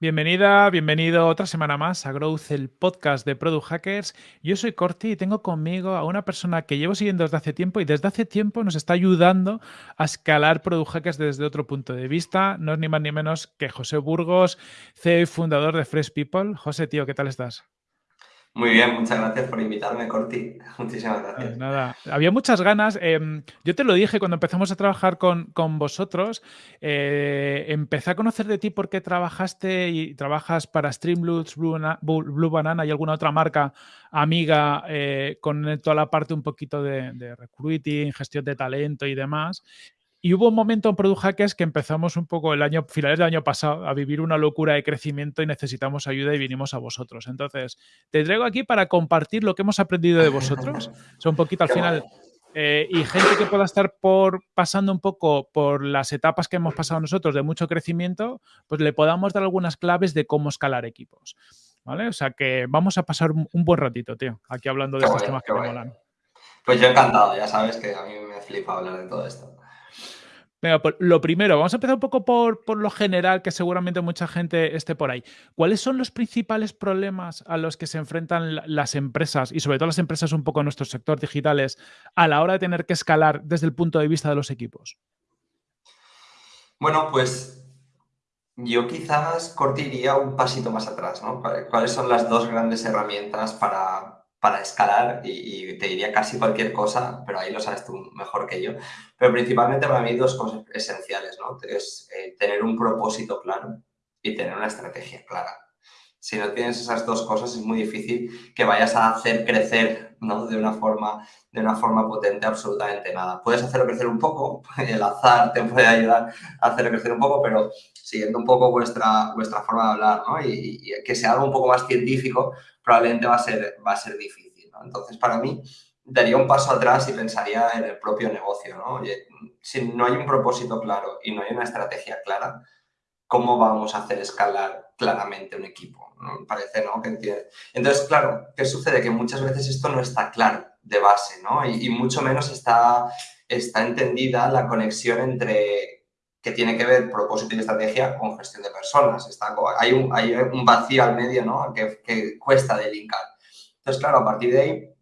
Bienvenida, bienvenido otra semana más a Growth, el podcast de Product Hackers. Yo soy Corti y tengo conmigo a una persona que llevo siguiendo desde hace tiempo y desde hace tiempo nos está ayudando a escalar Product Hackers desde otro punto de vista. No es ni más ni menos que José Burgos, CEO y fundador de Fresh People. José, tío, ¿qué tal estás? Muy bien, muchas gracias por invitarme, Corti. Muchísimas gracias. nada, había muchas ganas. Em, yo te lo dije cuando empezamos a trabajar con, vosotros. Eh, empecé a conocer de ti porque trabajaste y trabajas para Streamloots, Blue, Banana y alguna otra marca amiga eh, con toda la parte un poquito de recruiting, gestión de talento y demás. Y hubo un momento en Product Hackers que empezamos un poco el año, finales del año pasado, a vivir una locura de crecimiento y necesitamos ayuda y vinimos a vosotros. Entonces, te traigo aquí para compartir lo que hemos aprendido de vosotros. Son un poquito al final. Eh, y gente que pueda estar por, pasando un poco por las etapas que hemos pasado nosotros de mucho crecimiento, pues le podamos dar algunas claves de cómo escalar equipos. ¿Vale? O sea que vamos a pasar un, buen ratito, tío, aquí hablando de estos temas que me molan. Pues yo encantado, ya sabes que a mí me flipa hablar de todo esto. Venga, pues lo primero, vamos a empezar un poco por, por, lo general, que seguramente mucha gente esté por ahí. ¿Cuáles son los principales problemas a los que se enfrentan las empresas, y sobre todo las empresas un poco en nuestros sectores digitales, a la hora de tener que escalar desde el punto de vista de los equipos? Bueno, pues yo quizás cortiría un pasito más atrás, ¿no? ¿Cuáles son las dos grandes herramientas para, para escalar y, te diría casi cualquier cosa, pero ahí lo sabes tú mejor que yo. Pero principalmente para mí dos cosas esenciales, ¿no? Es eh, tener un propósito claro y tener una estrategia clara. Si no tienes esas dos cosas es muy difícil que vayas a hacer crecer ¿no? de, una forma, de una forma potente absolutamente nada. Puedes hacerlo crecer un poco, el azar te puede ayudar a hacerlo crecer un poco, pero siguiendo un poco vuestra, vuestra forma de hablar ¿no? y, que sea algo un poco más científico, probablemente va a ser, va a ser difícil. Entonces, para mí, daría un paso atrás y pensaría en el propio negocio. ¿no? Si no hay un propósito claro y no hay una estrategia clara, ¿cómo vamos a hacer escalar claramente un equipo? ¿no? Parece, ¿no? Entonces, claro, ¿qué sucede? Que muchas veces esto no está claro de base, ¿no? Y, mucho menos está, está entendida la conexión entre que tiene que ver propósito y estrategia con gestión de personas. Está, hay, un, hay un vacío al medio ¿no? que, que cuesta delincar. Entonces, claro, a partir de ahí,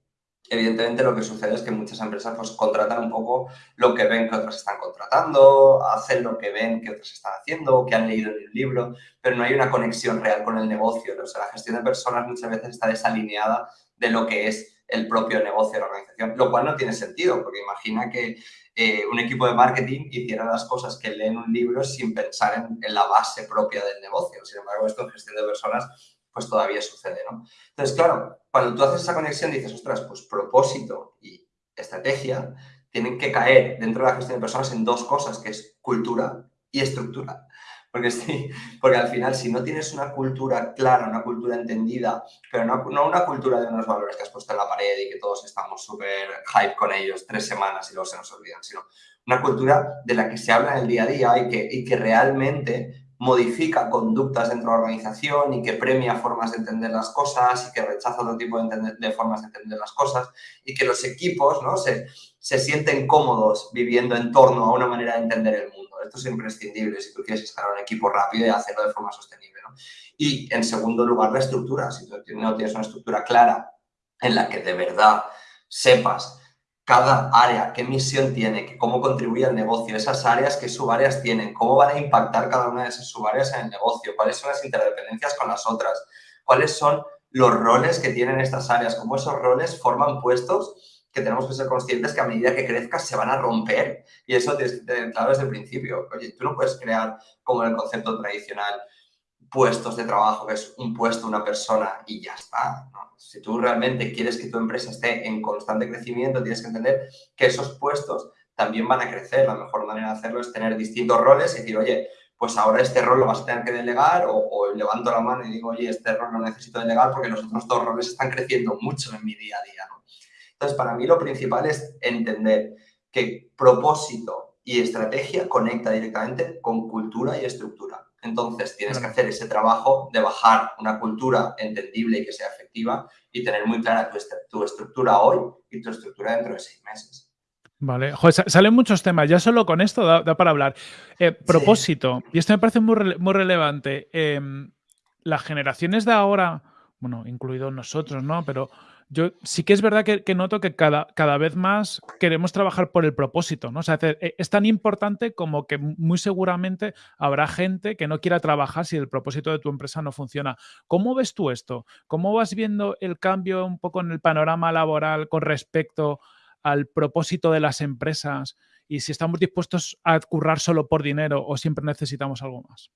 evidentemente lo que sucede es que muchas empresas pues, contratan un poco lo que ven que otras están contratando, hacen lo que ven que otras están haciendo, que han leído en el libro, pero no hay una conexión real con el negocio. O sea, la gestión de personas muchas veces está desalineada de lo que es el propio negocio de la organización, lo cual no tiene sentido, porque imagina que eh, un equipo de marketing hiciera las cosas que leen un libro sin pensar en, en, la base propia del negocio. Sin embargo, esto en gestión de personas pues todavía sucede, ¿no? Entonces, claro, cuando tú haces esa conexión dices, ostras, pues propósito y estrategia tienen que caer dentro de la gestión de personas en dos cosas, que es cultura y estructura. Porque, sí, porque al final, si no tienes una cultura clara, una cultura entendida, pero no, no, una cultura de unos valores que has puesto en la pared y que todos estamos súper hype con ellos tres semanas y luego se nos olvidan, sino una cultura de la que se habla en el día a día y que, y que realmente modifica conductas dentro de la organización y que premia formas de entender las cosas y que rechaza otro tipo de, de formas de entender las cosas y que los equipos ¿no? se, se sienten cómodos viviendo en torno a una manera de entender el mundo. Esto es imprescindible si tú quieres escalar un equipo rápido y hacerlo de forma sostenible. Y, en segundo lugar, la estructura. Si tú no tienes una estructura clara en la que de verdad sepas cada área, qué misión tiene, cómo contribuye al negocio, esas áreas, qué subáreas tienen, cómo van a impactar cada una de esas subáreas en el negocio, cuáles son las interdependencias con las otras, cuáles son los roles que tienen estas áreas, cómo esos roles forman puestos que tenemos que ser conscientes que a medida que crezcas se van a romper y eso tienes que tener desde el principio. Oye, tú no puedes crear como en el concepto tradicional puestos de trabajo, que es un puesto, una persona y ya está. Si tú realmente quieres que tu empresa esté en constante crecimiento, tienes que entender que esos puestos también van a crecer. La mejor manera de hacerlo es tener distintos roles y decir, oye, pues ahora este rol lo vas a tener que delegar o, levanto la mano y digo, oye, este rol lo necesito delegar porque los otros dos roles están creciendo mucho en mi día a día. Entonces, para mí lo principal es entender que propósito y estrategia conecta directamente con cultura y estructura. Entonces, tienes que hacer ese trabajo de bajar una cultura entendible y que sea efectiva y tener muy clara tu, estructura hoy y tu estructura dentro de seis meses. Vale, Joder, salen muchos temas, ya solo con esto da, para hablar. Eh, propósito, y esto me parece muy, muy relevante. Em, las generaciones de ahora, bueno, incluidos nosotros, ¿no? Pero yo sí que es verdad que, noto que cada, cada, vez más queremos trabajar por el propósito, ¿no? O sea, e, es tan importante como que muy seguramente habrá gente que no quiera trabajar si el propósito de tu empresa no funciona. ¿Cómo ves tú esto? ¿Cómo vas viendo el cambio un poco en el panorama laboral con respecto al propósito de las empresas y si estamos dispuestos a currar solo por dinero o siempre necesitamos algo más?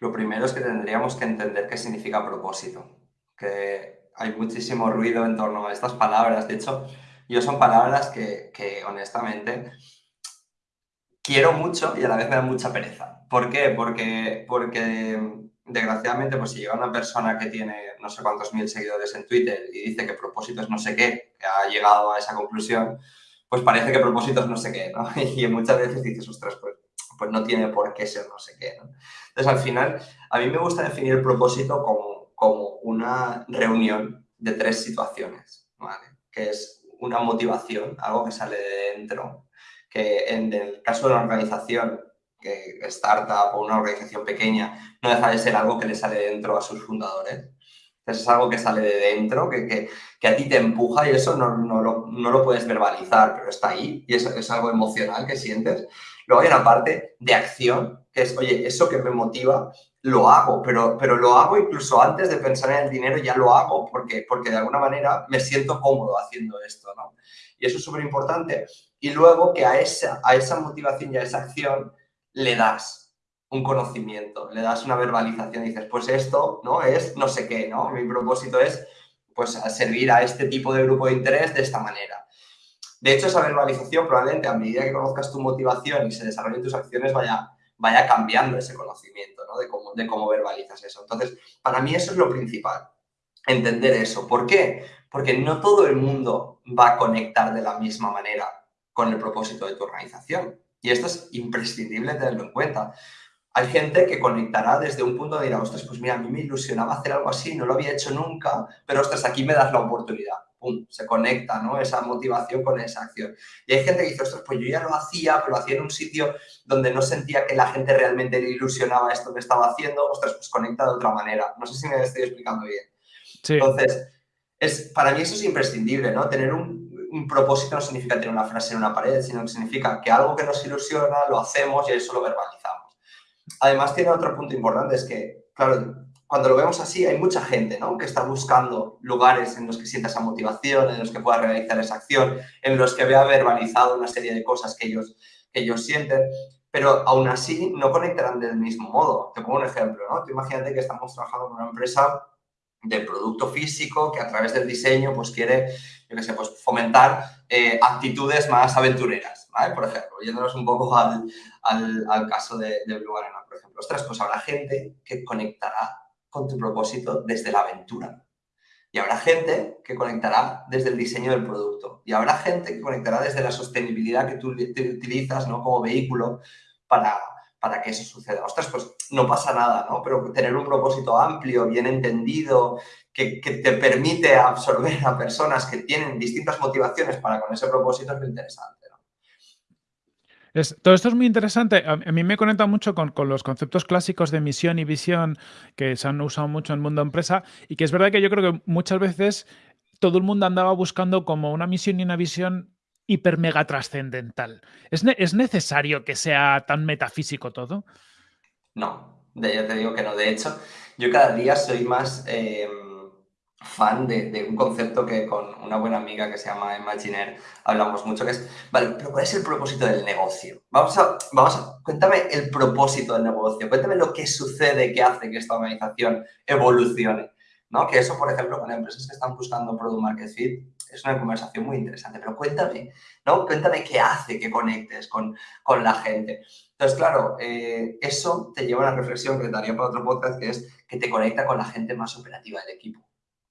Lo primero es que tendríamos que entender qué significa propósito. Que hay muchísimo ruido en torno a estas palabras. De hecho, yo son palabras que, honestamente quiero mucho y a la vez me da mucha pereza. ¿Por qué? Porque, porque desgraciadamente, pues si llega una persona que tiene no sé cuántos mil seguidores en Twitter y dice que propósito es no sé qué, que ha llegado a esa conclusión, pues parece que propósito es no sé qué, ¿no? Y muchas veces dices, ostras, pues, pues no tiene por qué ser no sé qué, ¿no? Entonces, al final, a mí me gusta definir el propósito como como una reunión de tres situaciones. Que es una motivación, algo que sale de dentro, que en el caso de una organización, que startup o una organización pequeña, no deja de ser algo que le sale de dentro a sus fundadores. Entonces es algo que sale de dentro, que, que, que a ti te empuja y eso no, no, lo, no, lo, puedes verbalizar, pero está ahí y es, es algo emocional que sientes. Luego hay una parte de acción, que es, oye, eso que me motiva lo hago, pero, pero lo hago incluso antes de pensar en el dinero, ya lo hago porque, porque de alguna manera me siento cómodo haciendo esto, ¿no? Y eso es súper importante. Y luego que a esa, a esa motivación y a esa acción le das un conocimiento, le das una verbalización y dices, pues esto, ¿no? Es no sé qué, ¿no? Mi propósito es, pues, servir a este tipo de grupo de interés de esta manera. De hecho, esa verbalización probablemente a medida que conozcas tu motivación y se desarrollen tus acciones vaya vaya cambiando ese conocimiento, ¿no? De cómo, de cómo verbalizas eso. Entonces, para mí eso es lo principal, entender eso. ¿Por qué? Porque no todo el mundo va a conectar de la misma manera con el propósito de tu organización. Y esto es imprescindible tenerlo en cuenta. Hay gente que conectará desde un punto de ir, ostras, pues mira, a mí me ilusionaba hacer algo así, no lo había hecho nunca, pero ostras, aquí me das la oportunidad se conecta, ¿no? Esa motivación con esa acción. Y hay gente que dice, ostras, pues yo ya lo hacía, pero lo hacía en un sitio donde no sentía que la gente realmente le ilusionaba esto que estaba haciendo, ostras, pues conecta de otra manera. No sé si me estoy explicando bien. Entonces, es, para mí eso es imprescindible, ¿no? Tener un, un propósito no significa tener una frase en una pared, sino que significa que algo que nos ilusiona lo hacemos y eso lo verbalizamos. Además, tiene otro punto importante, es que, claro, cuando lo vemos así, hay mucha gente ¿no? que está buscando lugares en los que sienta esa motivación, en los que pueda realizar esa acción, en los que vea verbalizado una serie de cosas que ellos, que ellos sienten, pero aún así no conectarán del mismo modo. Te pongo un ejemplo, ¿no? Tú imagínate que estamos trabajando con una empresa de producto físico que a través del diseño pues quiere, yo qué sé, pues fomentar eh, actitudes más aventureras, ¿vale? Por ejemplo, yéndonos un poco al, al, al caso de, de Blue por ejemplo. Ostras, pues habrá gente que conectará con tu propósito desde la aventura. Y habrá gente que conectará desde el diseño del producto. Y habrá gente que conectará desde la sostenibilidad que tú utilizas ¿no? como vehículo para, para que eso suceda. Ostras, pues no pasa nada, ¿no? Pero tener un propósito amplio, bien entendido, que, que, te permite absorber a personas que tienen distintas motivaciones para con ese propósito es muy interesante todo esto es muy interesante. A, mí me conecta mucho con, los conceptos clásicos de misión y visión que se han usado mucho en el mundo empresa y que es verdad que yo creo que muchas veces todo el mundo andaba buscando como una misión y una visión hiper mega trascendental. ¿Es, ¿Es, necesario que sea tan metafísico todo? No, ya te digo que no. De hecho, yo cada día soy más... Eh, fan de, un concepto que con una buena amiga que se llama Imaginer hablamos mucho, que es, vale, pero ¿cuál es el propósito del negocio? Vamos a, vamos cuéntame el propósito del negocio, cuéntame lo que sucede que hace que esta organización evolucione, ¿no? Que eso, por ejemplo, con empresas que están buscando Product Market Fit, es una conversación muy interesante, pero cuéntame, ¿no? Cuéntame qué hace que conectes con, con la gente. Entonces, claro, eh, eso te lleva a una reflexión que daría para otro podcast, que es que te conecta con la gente más operativa del equipo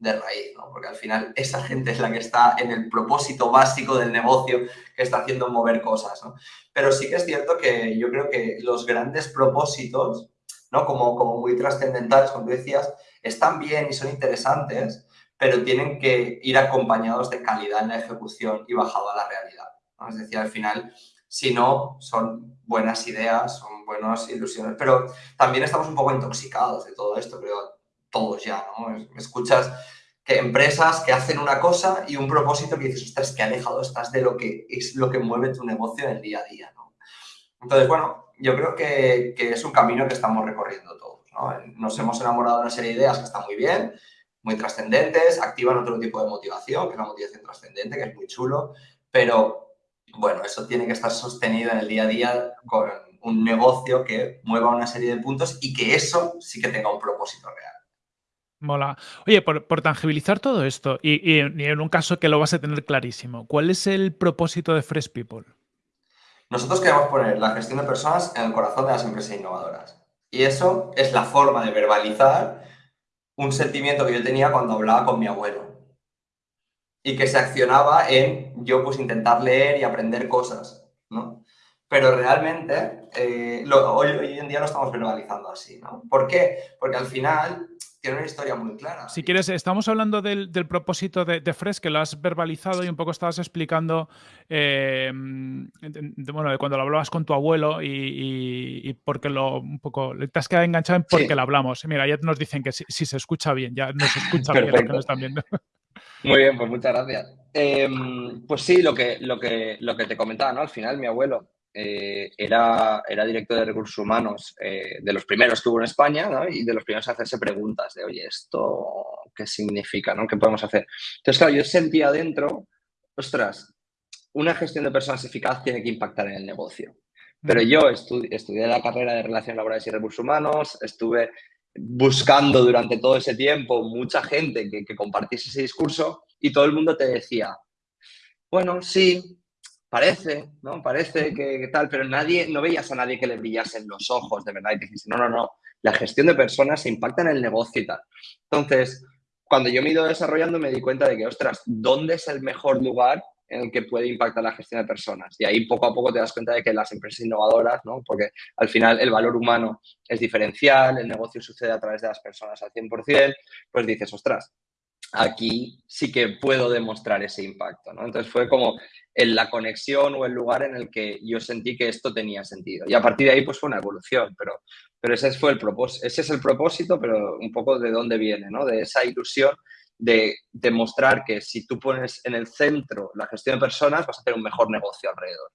de raíz, ¿no? Porque al final esa gente es la que está en el propósito básico del negocio que está haciendo mover cosas, ¿no? Pero sí que es cierto que yo creo que los grandes propósitos, ¿no? Como, como muy trascendentales, como tú decías, están bien y son interesantes, pero tienen que ir acompañados de calidad en la ejecución y bajado a la realidad, ¿no? Es decir, al final, si no, son buenas ideas, son buenas ilusiones, pero también estamos un poco intoxicados de todo esto, creo, todos ya, ¿no? Escuchas que empresas que hacen una cosa y un propósito que dices, ostras, que alejado estás de lo que es lo que mueve tu negocio en el día a día, ¿no? Entonces, bueno, yo creo que, que es un camino que estamos recorriendo todos, ¿no? Nos hemos enamorado de una serie de ideas que están muy bien, muy trascendentes, activan otro tipo de motivación, que es la motivación trascendente, que es muy chulo, pero bueno, eso tiene que estar sostenido en el día a día con un negocio que mueva una serie de puntos y que eso sí que tenga un propósito real. Mola. Oye, por, tangibilizar todo esto, y, en un caso que lo vas a tener clarísimo, ¿cuál es el propósito de Fresh People? Nosotros queremos poner la gestión de personas en el corazón de las empresas innovadoras. Y eso es la forma de verbalizar un sentimiento que yo tenía cuando hablaba con mi abuelo. Y que se accionaba en yo pues intentar leer y aprender cosas, ¿no? Pero realmente eh, hoy, hoy, en día lo estamos verbalizando así, ¿no? ¿Por qué? Porque al final tiene una historia muy clara. Si quieres, estamos hablando del, propósito de, de, Fresh, que lo has verbalizado y un poco estabas explicando, eh, bueno, de cuando lo hablabas con tu abuelo y, porque lo un poco, te has quedado enganchado en porque lo hablamos. Mira, ya nos dicen que si, se escucha bien, ya nos escucha bien lo que nos están viendo. Muy bien, pues muchas gracias. Em, pues sí, lo que, lo, que, lo que te comentaba, ¿no? Al final mi abuelo eh, era, era director de recursos humanos eh, de los primeros que hubo en España y de los primeros a hacerse preguntas de, oye, ¿esto qué significa? ¿no? ¿Qué podemos hacer? Entonces, claro, yo sentía dentro, ostras, una gestión de personas eficaz tiene que impactar en el negocio. Pero yo estudié la carrera de Relaciones Laborales y Recursos Humanos, estuve buscando durante todo ese tiempo mucha gente que, que compartiese ese discurso y todo el mundo te decía, bueno, sí, parece, ¿no? Parece que, tal, pero nadie, no veías a nadie que le brillasen los ojos de verdad y te no, no, no, la gestión de personas impacta en el negocio y tal. Entonces, cuando yo me he ido desarrollando me di cuenta de que, ostras, ¿dónde es el mejor lugar en el que puede impactar la gestión de personas? Y ahí poco a poco te das cuenta de que las empresas innovadoras, ¿no? Porque al final el valor humano es diferencial, el negocio sucede a través de las personas al 100%, pues dices, ostras, aquí sí que puedo demostrar ese impacto, ¿no? Entonces fue como en la conexión o el lugar en el que yo sentí que esto tenía sentido. Y a partir de ahí pues fue una evolución, pero, pero ese, fue el propósito, ese es el propósito, pero un poco de dónde viene, ¿no? De esa ilusión de demostrar que si tú pones en el centro la gestión de personas vas a hacer un mejor negocio alrededor.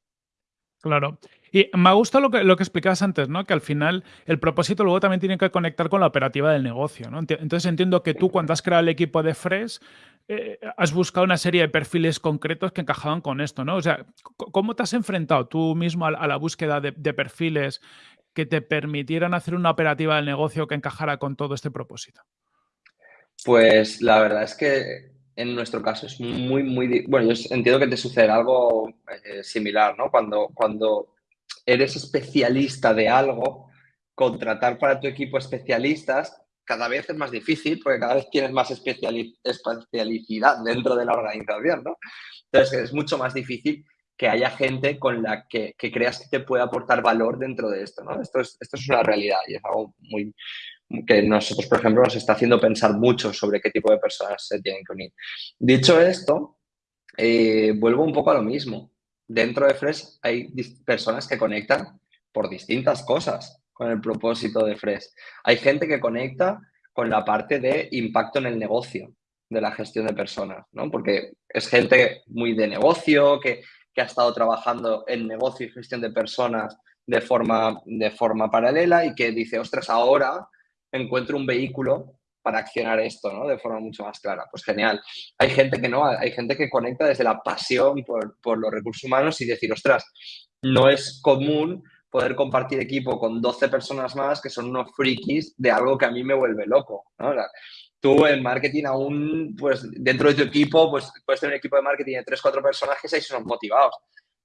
Claro. Y me gusta lo que, lo que explicabas antes, ¿no? Que al final el propósito luego también tiene que conectar con la operativa del negocio, ¿no? Entonces entiendo que tú cuando has creado el equipo de Fresh eh, has buscado una serie de perfiles concretos que encajaban con esto, ¿no? O sea, ¿cómo te has enfrentado tú mismo a, la búsqueda de, perfiles que te permitieran hacer una operativa del negocio que encajara con todo este propósito? Pues la verdad es que en nuestro caso es muy, muy... Bueno, yo entiendo que te sucede algo eh, similar, ¿no? Cuando, cuando eres especialista de algo, contratar para tu equipo especialistas cada vez es más difícil porque cada vez tienes más especialidad dentro de la organización, ¿no? Entonces es mucho más difícil que haya gente con la que, creas que te pueda aportar valor dentro de esto, ¿no? Esto es, esto es una realidad y es algo muy, que nosotros, por ejemplo, nos está haciendo pensar mucho sobre qué tipo de personas se tienen que unir. Dicho esto, eh, vuelvo un poco a lo mismo. Dentro de Fresh hay personas que conectan por distintas cosas con el propósito de Fresh. Hay gente que conecta con la parte de impacto en el negocio de la gestión de personas, ¿no? Porque es gente muy de negocio, que, que ha estado trabajando en negocio y gestión de personas de forma, de forma paralela y que dice, ostras, ahora encuentro un vehículo para accionar esto, ¿no? De forma mucho más clara. Pues genial. Hay gente que no, hay gente que conecta desde la pasión por, los recursos humanos y decir, ostras, no es común poder compartir equipo con 12 personas más que son unos frikis de algo que a mí me vuelve loco, ¿no? tú en marketing aún, pues dentro de tu equipo, pues puedes tener un equipo de marketing de 3, 4 personajes y son motivados.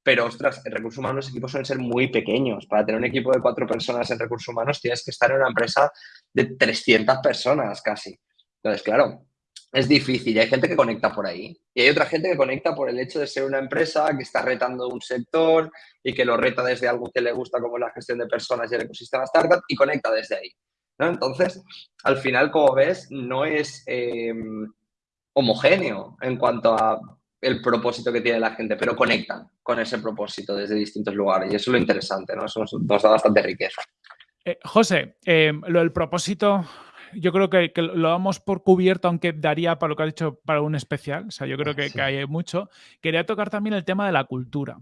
Pero, ostras, en recursos humanos los equipos suelen ser muy pequeños. Para tener un equipo de cuatro personas en recursos humanos tienes que estar en una empresa de 300 personas casi. Entonces, claro, es difícil hay gente que conecta por ahí. Y hay otra gente que conecta por el hecho de ser una empresa que está retando un sector y que lo reta desde algo que le gusta como la gestión de personas y el ecosistema startup y conecta desde ahí. Entonces, al final, como ves, no es eh, homogéneo en cuanto a el propósito que tiene la gente, pero conectan con ese propósito desde distintos lugares. Y eso es lo interesante, ¿no? Eso nos, da bastante riqueza. Eh, José, eh, lo del propósito, yo creo que, lo damos por cubierto, aunque daría para lo que has dicho para un especial. O sea, yo creo que, hay mucho. Quería tocar también el tema de la cultura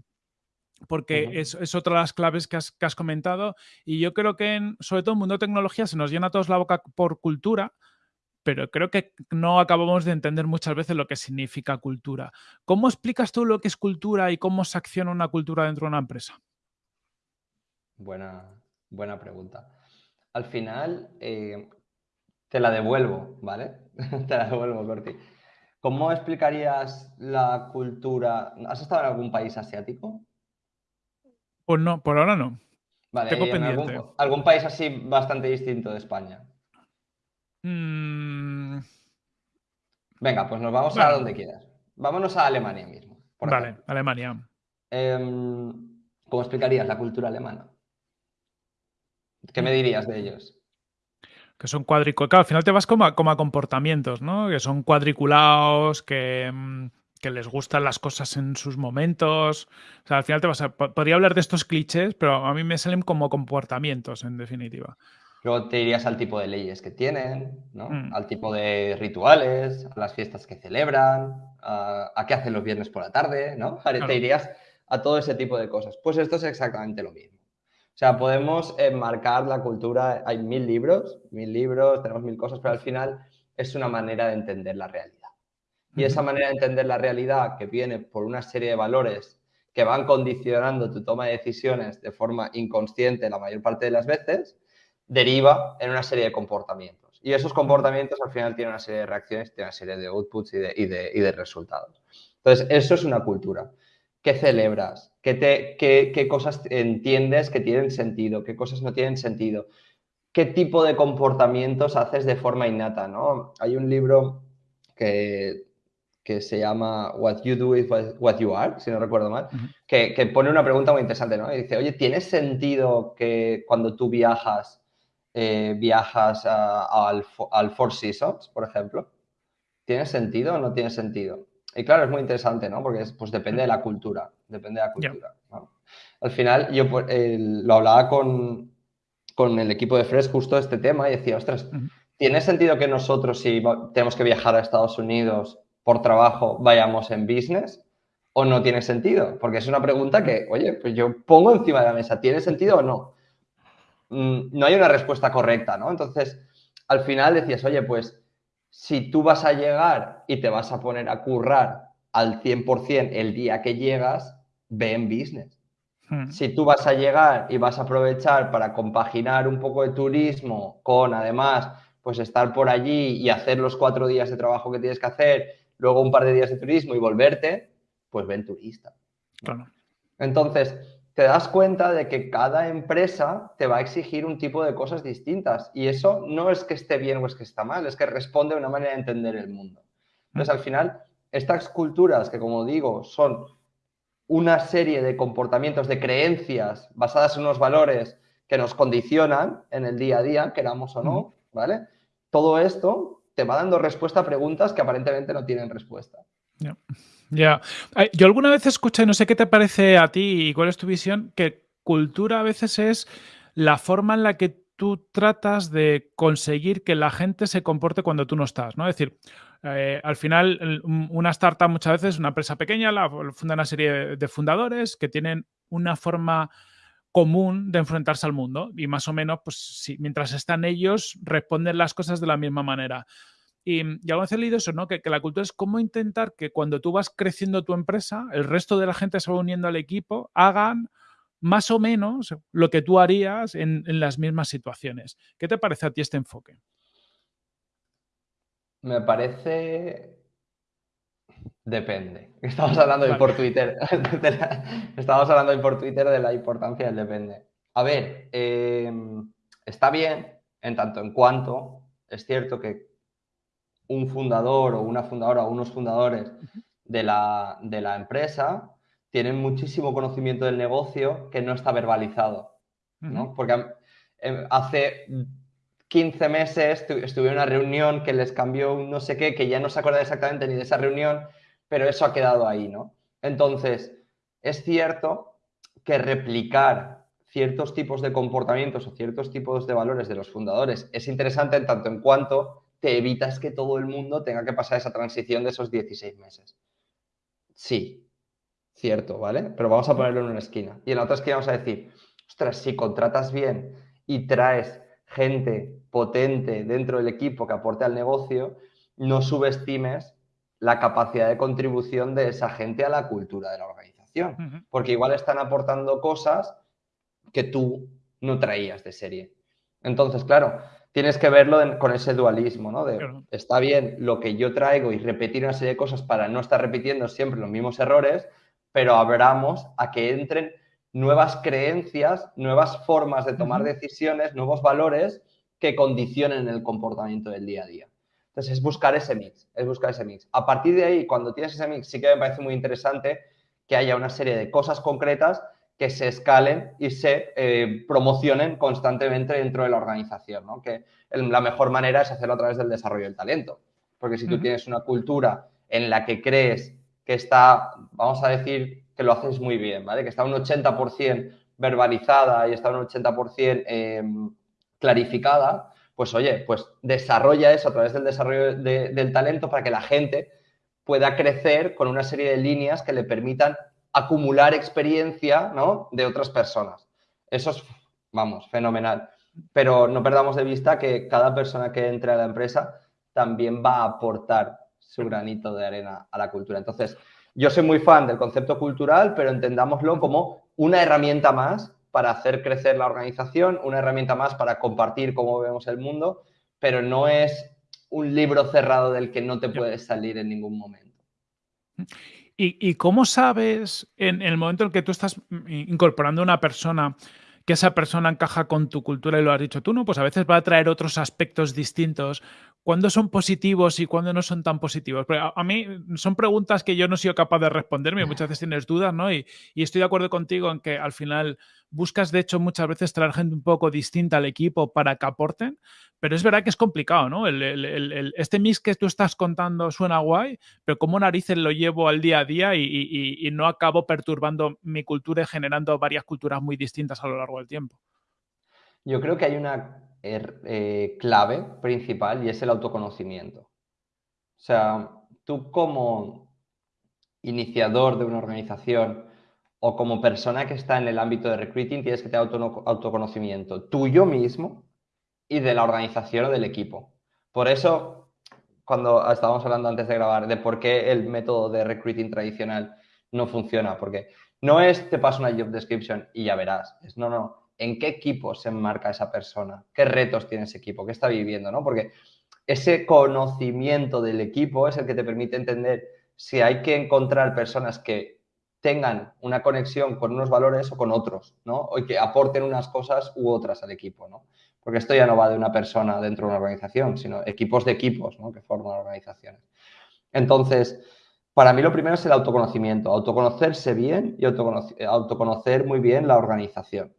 porque es, otra de las claves que has, comentado. Y yo creo que, en, sobre todo en el mundo de tecnología, se nos llena a todos la boca por cultura, pero creo que no acabamos de entender muchas veces lo que significa cultura. ¿Cómo explicas tú lo que es cultura y cómo se acciona una cultura dentro de una empresa? Buena, buena pregunta. Al final, eh, te la devuelvo, ¿vale? te la devuelvo, Corti. ¿Cómo explicarías la cultura? ¿Has estado en algún país asiático? Pues no, por ahora no. Vale, Tengo pendiente. Algún, país así bastante distinto de España? Mm. Venga, pues nos vamos a donde quieras. Vámonos a Alemania mismo. vale, Alemania. Em, ¿Cómo explicarías la cultura alemana? ¿Qué me dirías de ellos? Que son cuadriculados. al final te vas como a, como a comportamientos, ¿no? Que son cuadriculados, que, mm, que les gustan las cosas en sus momentos. O sea, al final te vas a. Podría hablar de estos clichés, pero a mí me salen como comportamientos, en definitiva. Luego te irías al tipo de leyes que tienen, ¿no? Mm. Al tipo de rituales, a las fiestas que celebran, a, qué hacen los viernes por la tarde, ¿no? Te irías a todo ese tipo de cosas. Pues esto es exactamente lo mismo. O sea, podemos enmarcar la cultura, hay mil libros, mil libros, tenemos mil cosas, pero al final es una manera de entender la realidad. Y esa manera de entender la realidad que viene por una serie de valores que van condicionando tu toma de decisiones de forma inconsciente la mayor parte de las veces, deriva en una serie de comportamientos. Y esos comportamientos al final tienen una serie de reacciones, tienen una serie de outputs y de, resultados. Entonces, eso es una cultura. ¿Qué celebras? ¿Qué, te, qué, cosas entiendes que tienen sentido? ¿Qué cosas no tienen sentido? ¿Qué tipo de comportamientos haces de forma innata? ¿no? Hay un libro que que se llama What You Do is What You Are, si no recuerdo mal, que, pone una pregunta muy interesante, ¿no? Y dice, oye, ¿tiene sentido que cuando tú viajas, eh, viajas al, al, Four Seasons, por ejemplo? ¿Tiene sentido o no tiene sentido? Y claro, es muy interesante, ¿no? Porque pues depende de la cultura, depende de la cultura. Al final, yo pues, lo hablaba con, con, el equipo de Fresh justo este tema y decía, ostras, ¿tiene sentido que nosotros si tenemos que viajar a Estados Unidos por trabajo vayamos en business o no tiene sentido? Porque es una pregunta que, oye, pues yo pongo encima de la mesa, ¿tiene sentido o no? Mm, no hay una respuesta correcta, ¿no? Entonces, al final decías, oye, pues si tú vas a llegar y te vas a poner a currar al 100% el día que llegas, ve en business. Hmm. Si tú vas a llegar y vas a aprovechar para compaginar un poco de turismo con además pues estar por allí y hacer los cuatro días de trabajo que tienes que hacer luego un par de días de turismo y volverte, pues ven turista. Claro. Entonces, te das cuenta de que cada empresa te va a exigir un tipo de cosas distintas. Y eso no es que esté bien o es que está mal, es que responde a una manera de entender el mundo. Entonces, al final, estas culturas que, como digo, son una serie de comportamientos, de creencias basadas en unos valores que nos condicionan en el día a día, queramos o no, ¿vale? Todo esto te va dando respuesta a preguntas que aparentemente no tienen respuesta. Ya. Yo alguna vez escuché, no sé qué te parece a ti y cuál es tu visión, que cultura a veces es la forma en la que tú tratas de conseguir que la gente se comporte cuando tú no estás, ¿no? Es decir, eh, al final, una startup muchas veces, una empresa pequeña, la funda una serie de fundadores que tienen una forma común de enfrentarse al mundo y más o menos, pues si, mientras están ellos, responden las cosas de la misma manera. Y, y alguna vez he leído eso, ¿no? Que, la cultura es cómo intentar que cuando tú vas creciendo tu empresa, el resto de la gente se va uniendo al equipo, hagan más o menos lo que tú harías en, en las mismas situaciones. ¿Qué te parece a ti este enfoque? Me parece Depende. Estamos hablando hoy por Twitter. Estamos hablando hoy por Twitter de la importancia del depende. A ver, em, está bien en tanto en cuanto es cierto que un fundador o una fundadora o unos fundadores de la, de la empresa tienen muchísimo conocimiento del negocio que no está verbalizado. ¿no? Porque em, hace 15 meses estuve en una reunión que les cambió un no sé qué, que ya no se acuerda exactamente ni de esa reunión, pero eso ha quedado ahí, ¿no? Entonces, es cierto que replicar ciertos tipos de comportamientos o ciertos tipos de valores de los fundadores es interesante en tanto en cuanto te evitas que todo el mundo tenga que pasar esa transición de esos 16 meses. Sí, cierto, ¿vale? Pero vamos a ponerlo en una esquina. Y en la otra esquina vamos a decir, ostras, si contratas bien y traes gente potente dentro del equipo que aporte al negocio, no subestimes la capacidad de contribución de esa gente a la cultura de la organización. Porque igual están aportando cosas que tú no traías de serie. Entonces, claro, tienes que verlo con ese dualismo, ¿no? De, está bien lo que yo traigo y repetir una serie de cosas para no estar repitiendo siempre los mismos errores, pero abramos a que entren nuevas creencias, nuevas formas de tomar decisiones, nuevos valores que condicionen el comportamiento del día a día. Entonces, es buscar ese mix, es buscar ese mix. A partir de ahí, cuando tienes ese mix, sí que me parece muy interesante que haya una serie de cosas concretas que se escalen y se eh, promocionen constantemente dentro de la organización, ¿no? Que la mejor manera es hacerlo a través del desarrollo del talento. Porque si tú tienes una cultura en la que crees que está, vamos a decir, que lo haces muy bien, ¿vale? Que está un 80% verbalizada y está un 80% em, clarificada, pues oye, pues desarrolla eso a través del desarrollo del talento para que la gente pueda crecer con una serie de líneas que le permitan acumular experiencia ¿no? de otras personas. Eso es, vamos, fenomenal. Pero no perdamos de vista que cada persona que entre a la empresa también va a aportar su granito de arena a la cultura. Entonces, yo soy muy fan del concepto cultural, pero entendámoslo como una herramienta más para hacer crecer la organización, una herramienta más para compartir cómo vemos el mundo, pero no es un libro cerrado del que no te puedes salir en ningún momento. ¿Y, cómo sabes en, el momento en que tú estás mm, incorporando a una persona que esa persona encaja con tu cultura y lo has dicho tú, ¿no? Pues a veces va a traer otros aspectos distintos. ¿Cuándo son positivos y cuándo no son tan positivos? a, mí son preguntas que yo no he sido capaz de responderme, muchas veces tienes dudas, ¿no? Y, y, estoy de acuerdo contigo en que al final buscas, de hecho, muchas veces traer gente un poco distinta al equipo para que aporten, pero es verdad que es complicado, ¿no? este mix que tú estás contando suena guay, pero ¿cómo narices lo llevo al día a día y, no acabo perturbando mi cultura y generando varias culturas muy distintas a lo largo del tiempo? Yo creo que hay una er, eh, clave principal y es el autoconocimiento. O sea, tú como iniciador de una organización o como persona que está en el ámbito de recruiting tienes que tener autoconocimiento tuyo mismo y de la organización o del equipo. Por eso, cuando estábamos hablando antes de grabar de por qué el método de recruiting tradicional no funciona, porque no es te paso una job description y ya verás, es no, no, ¿en qué equipo se enmarca esa persona? ¿Qué retos tiene ese equipo? ¿Qué está viviendo? ¿no? Porque ese conocimiento del equipo es el que te permite entender si hay que encontrar personas que tengan una conexión con unos valores o con otros, ¿no? O que aporten unas cosas u otras al equipo, ¿no? Porque esto ya no va de una persona dentro de una organización, sino equipos de equipos, ¿no? Que forman organizaciones. Entonces, para mí lo primero es el autoconocimiento, autoconocerse bien y autoconocer, muy bien la organización.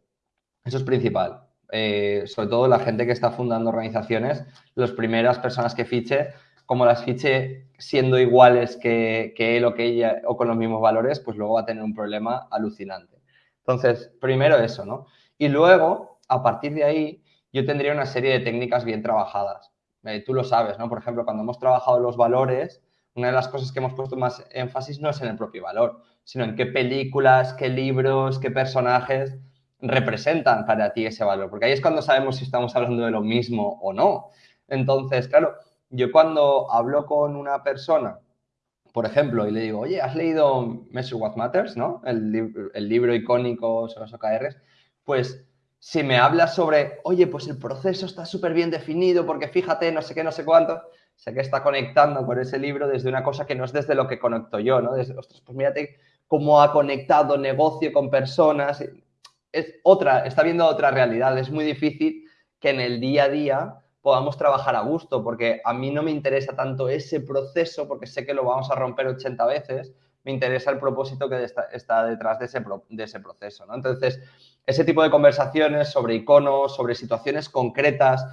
Eso es principal. Eh, sobre todo la gente que está fundando organizaciones, las primeras personas que fiche como las fiche siendo iguales que, él o que ella o con los mismos valores, pues luego va a tener un problema alucinante. Entonces, primero eso, ¿no? Y luego, a partir de ahí, yo tendría una serie de técnicas bien trabajadas. Eh, tú lo sabes, ¿no? Por ejemplo, cuando hemos trabajado los valores, una de las cosas que hemos puesto más énfasis no es en el propio valor, sino en qué películas, qué libros, qué personajes representan para ti ese valor, porque ahí es cuando sabemos si estamos hablando de lo mismo o no. Entonces, claro, yo cuando hablo con una persona, por ejemplo, y le digo, oye, ¿has leído Measure What Matters, ¿no? El, el libro icónico sobre los OKRs, pues si me hablas sobre, oye, pues el proceso está súper bien definido porque fíjate, no sé qué, no sé cuánto, sé que está conectando con ese libro desde una cosa que no es desde lo que conecto yo, ¿no? Desde, ostras, pues mírate cómo ha conectado negocio con personas. Es otra, está viendo otra realidad. Es muy difícil que en el día a día podamos trabajar a gusto, porque a mí no me interesa tanto ese proceso, porque sé que lo vamos a romper 80 veces, me interesa el propósito que está, detrás de ese, proceso. ¿no? Entonces, ese tipo de conversaciones sobre iconos, sobre situaciones concretas,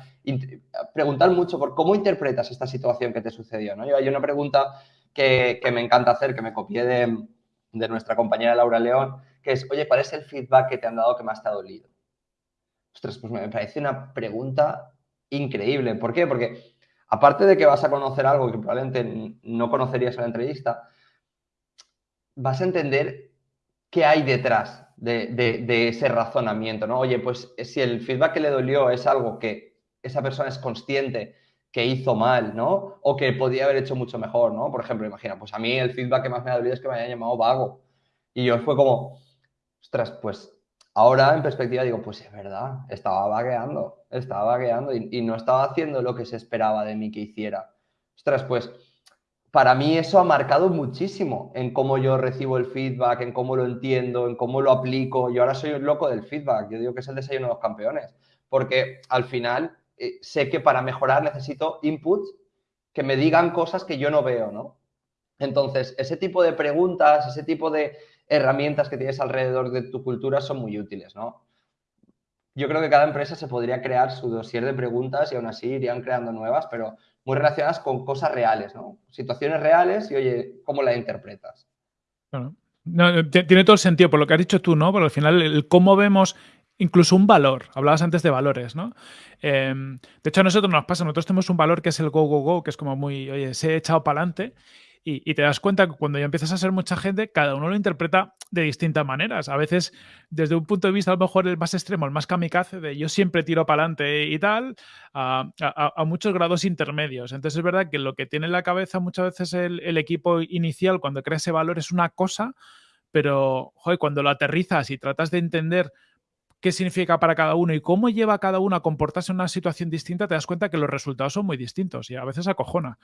preguntar mucho por cómo interpretas esta situación que te sucedió. ¿no? Hay una pregunta que, me encanta hacer, que me copié de, de, nuestra compañera Laura León, que es, oye, ¿cuál es el feedback que te han dado que más te ha dolido? Ostras, pues me parece una pregunta increíble. ¿Por qué? Porque aparte de que vas a conocer algo que probablemente no conocerías en la entrevista, vas a entender qué hay detrás de, ese razonamiento, ¿no? Oye, pues si el feedback que le dolió es algo que esa persona es consciente que hizo mal, ¿no? O que podía haber hecho mucho mejor, ¿no? Por ejemplo, imagina, pues a mí el feedback que más me ha dolido es que me hayan llamado vago. Y yo fue como, ostras, pues ahora en perspectiva digo, pues es verdad, estaba vagueando, estaba vagueando y, y no estaba haciendo lo que se esperaba de mí que hiciera. Ostras, pues para mí eso ha marcado muchísimo en cómo yo recibo el feedback, en cómo lo entiendo, en cómo lo aplico. Yo ahora soy un loco del feedback, yo digo que es el desayuno de los campeones, porque al final eh, sé que para mejorar necesito inputs que me digan cosas que yo no veo, ¿no? Entonces, ese tipo de preguntas, ese tipo de herramientas que tienes alrededor de tu cultura son muy útiles, ¿no? Yo creo que cada empresa se podría crear su dossier de preguntas y aún así irían creando nuevas, pero muy relacionadas con cosas reales, ¿no? Situaciones reales y, oye, ¿cómo la interpretas? tiene todo el sentido por lo que has dicho tú, ¿no? Pero al final, el cómo vemos incluso un valor. Hablabas antes de valores, ¿no? Em, de hecho, a nosotros nos pasa, nosotros tenemos un valor que es el go, go, go, que es como muy, oye, se he echado para adelante y, te das cuenta que cuando ya empiezas a ser mucha gente, cada uno lo interpreta de distintas maneras. A veces, desde un punto de vista a lo mejor el más extremo, el más kamikaze, de yo siempre tiro para adelante y tal, a, muchos grados intermedios. Entonces es verdad que lo que tiene en la cabeza muchas veces el, equipo inicial cuando crea ese valor es una cosa, pero cuando lo aterrizas y tratas de entender qué significa para cada uno y cómo lleva a cada uno a comportarse en una situación distinta, te das cuenta que los resultados son muy distintos y a veces acojona.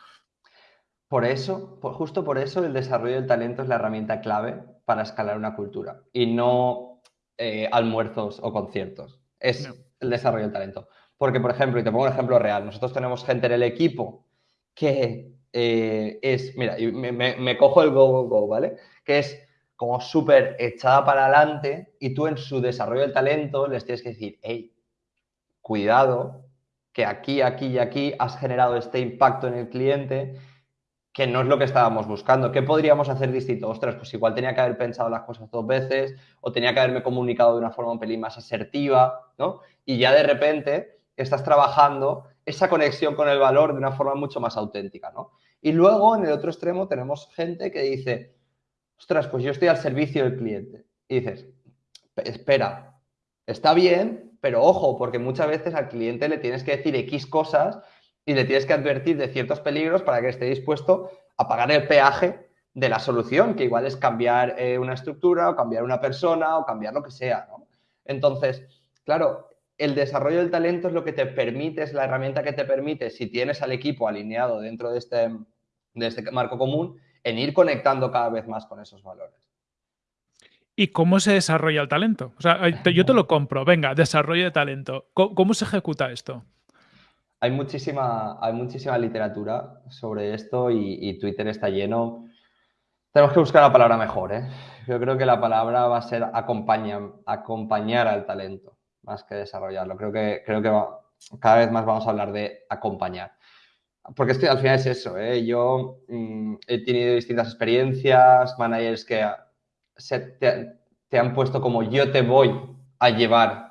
Por eso, justo por eso, el desarrollo del talento es la herramienta clave para escalar una cultura y no eh, almuerzos o conciertos. Es el desarrollo del talento. Porque, por ejemplo, y te pongo un ejemplo real, nosotros tenemos gente en el equipo que eh, es, mira, me, me, cojo el go, go, go, ¿vale? Que es como súper echada para adelante y tú en su desarrollo del talento les tienes que decir, hey, cuidado, que aquí, aquí y aquí has generado este impacto en el cliente que no es lo que estábamos buscando. ¿Qué podríamos hacer distinto? Ostras, pues igual tenía que haber pensado las cosas dos veces o tenía que haberme comunicado de una forma un pelín más asertiva, ¿no? Y ya de repente estás trabajando esa conexión con el valor de una forma mucho más auténtica, ¿no? Y luego, en el otro extremo, tenemos gente que dice, ostras, pues yo estoy al servicio del cliente. Y dices, espera, está bien, pero ojo, porque muchas veces al cliente le tienes que decir X cosas y le tienes que advertir de ciertos peligros para que esté dispuesto a pagar el peaje de la solución, que igual es cambiar eh, una estructura o cambiar una persona o cambiar lo que sea. ¿no? Entonces, claro, el desarrollo del talento es lo que te permite, es la herramienta que te permite, si tienes al equipo alineado dentro de este, de este marco común, en ir conectando cada vez más con esos valores. ¿Y cómo se desarrolla el talento? O sea, yo te lo compro, venga, desarrollo de talento. cómo se ejecuta esto? Hay muchísima, hay muchísima literatura sobre esto y, Twitter está lleno. Tenemos que buscar la palabra mejor, ¿eh? Yo creo que la palabra va a ser acompañar, acompañar al talento, más que desarrollarlo. Creo que, creo que cada vez más vamos a hablar de acompañar. Porque al final es eso, ¿eh? Yo mm, he tenido distintas experiencias, managers que te, te han puesto como yo te voy a llevar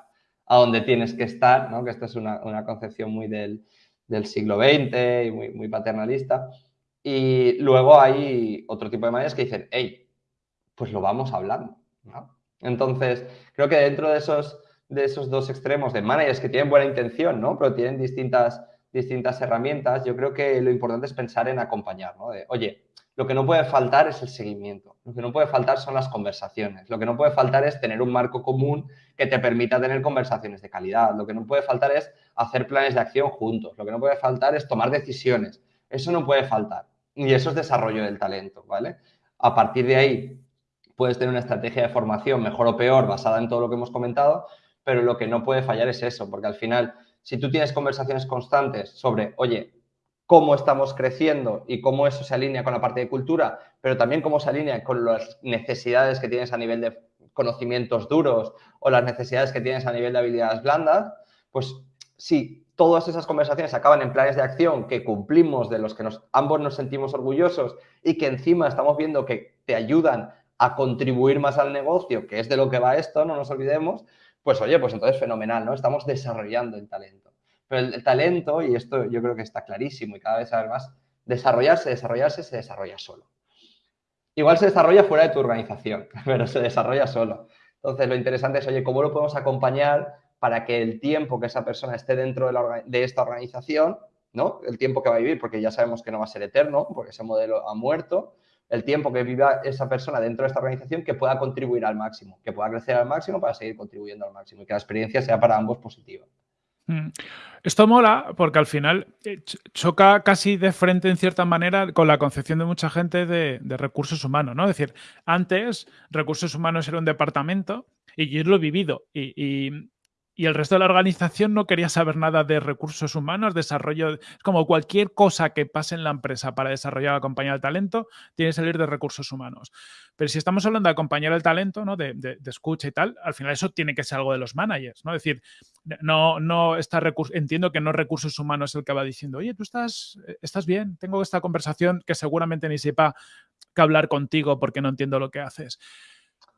a donde tienes que estar, ¿no? que esta es una, concepción muy del, siglo XX y muy, paternalista. Y luego hay otro tipo de managers que dicen, hey, pues lo vamos hablando. Entonces, creo que dentro de esos, de esos dos extremos de managers que tienen buena intención, ¿no? pero tienen distintas, distintas herramientas, yo creo que lo importante es pensar en acompañar, ¿no? Oye, lo que no puede faltar es el seguimiento, lo que no puede faltar son las conversaciones, lo que no puede faltar es tener un marco común que te permita tener conversaciones de calidad, lo que no puede faltar es hacer planes de acción juntos, lo que no puede faltar es tomar decisiones, eso no puede faltar y eso es desarrollo del talento, ¿vale? A partir de ahí puedes tener una estrategia de formación mejor o peor basada en todo lo que hemos comentado, pero lo que no puede fallar es eso, porque al final, si tú tienes conversaciones constantes sobre, oye, cómo estamos creciendo y cómo eso se alinea con la parte de cultura, pero también cómo se alinea con las necesidades que tienes a nivel de conocimientos duros o las necesidades que tienes a nivel de habilidades blandas, pues si todas esas conversaciones acaban en planes de acción que cumplimos, de los que ambos nos sentimos orgullosos y que encima estamos viendo que te ayudan a contribuir más al negocio, que es de lo que va esto, no nos olvidemos, pues oye, pues entonces fenomenal, ¿no? Estamos desarrollando el talento. Pero el, talento, y esto yo creo que está clarísimo y cada vez más, desarrollarse, desarrollarse, se desarrolla solo. Igual se desarrolla fuera de tu organización, pero se desarrolla solo. Entonces, lo interesante es, oye, ¿cómo lo podemos acompañar para que el tiempo que esa persona esté dentro de, esta organización, ¿no? El tiempo que va a vivir, porque ya sabemos que no va a ser eterno, porque ese modelo ha muerto, el tiempo que viva esa persona dentro de esta organización que pueda contribuir al máximo, que pueda crecer al máximo para seguir contribuyendo al máximo y que la experiencia sea para ambos positiva. Mm. Esto mola porque al final eh, choca casi de frente en cierta manera con la concepción de mucha gente de, recursos humanos, ¿no? Es decir, antes recursos humanos era un departamento y yo lo he vivido y, y el resto de la organización no quería saber nada de recursos humanos, desarrollo, es como cualquier cosa que pase en la empresa para desarrollar la compañía del talento, tiene que salir de recursos humanos. Pero si estamos hablando de acompañar el talento, ¿no? De, escucha y tal, al final eso tiene que ser algo de los managers, ¿no? Es decir, no, no está entiendo que no recursos humanos el que va diciendo, oye, tú estás, estás bien, tengo esta conversación que seguramente ni sepa que hablar contigo porque no entiendo lo que haces.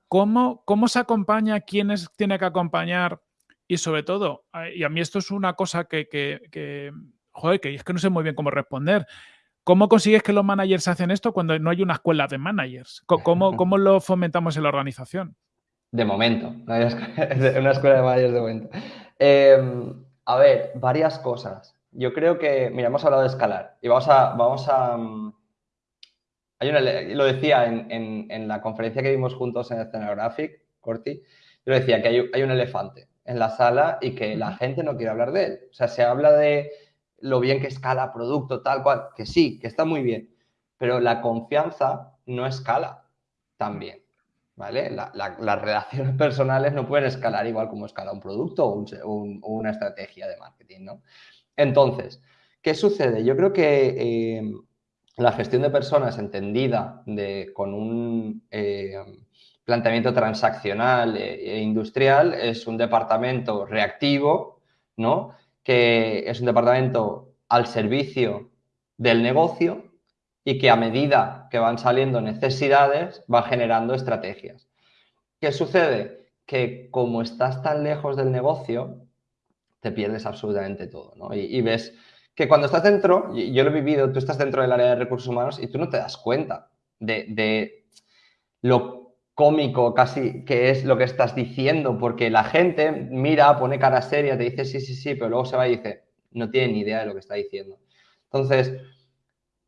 ¿Cómo, cómo se acompaña? ¿Quién tiene que acompañar? Y sobre todo, y a mí esto es una cosa que, que, joder, que es que no sé muy bien cómo responder. ¿Cómo consigues que los managers hacen esto cuando no hay una escuela de managers? ¿Cómo, cómo lo fomentamos en la organización? De momento, una escuela de managers de momento. Em, a ver, varias cosas. Yo creo que, mira, hemos hablado de escalar y vamos a, vamos a, mm, hay una, lo decía en, en, la conferencia que vimos juntos en Scenographic, Corti, yo decía que hay, hay un elefante en la sala y que la gente no quiere hablar de él. O sea, se habla de lo bien que escala producto, tal cual, que sí, que está muy bien, pero la confianza no escala tan bien, ¿vale? las relaciones personales no pueden escalar igual como escala un producto o, una estrategia de marketing, ¿no? Entonces, ¿qué sucede? Yo creo que eh, la gestión de personas entendida de, con un... Eh, planteamiento transaccional e, e industrial es un departamento reactivo, ¿no? Que es un departamento al servicio del negocio y que a medida que van saliendo necesidades va generando estrategias. ¿Qué sucede? Que como estás tan lejos del negocio, te pierdes absolutamente todo, ¿no? Y, ves que cuando estás dentro, yo lo he vivido, tú estás dentro del área de recursos humanos y tú no te das cuenta de, de lo cómico casi que es lo que estás diciendo, porque la gente mira, pone cara seria, te dice sí, sí, sí, pero luego se va y dice, no tiene ni idea de lo que está diciendo. Entonces,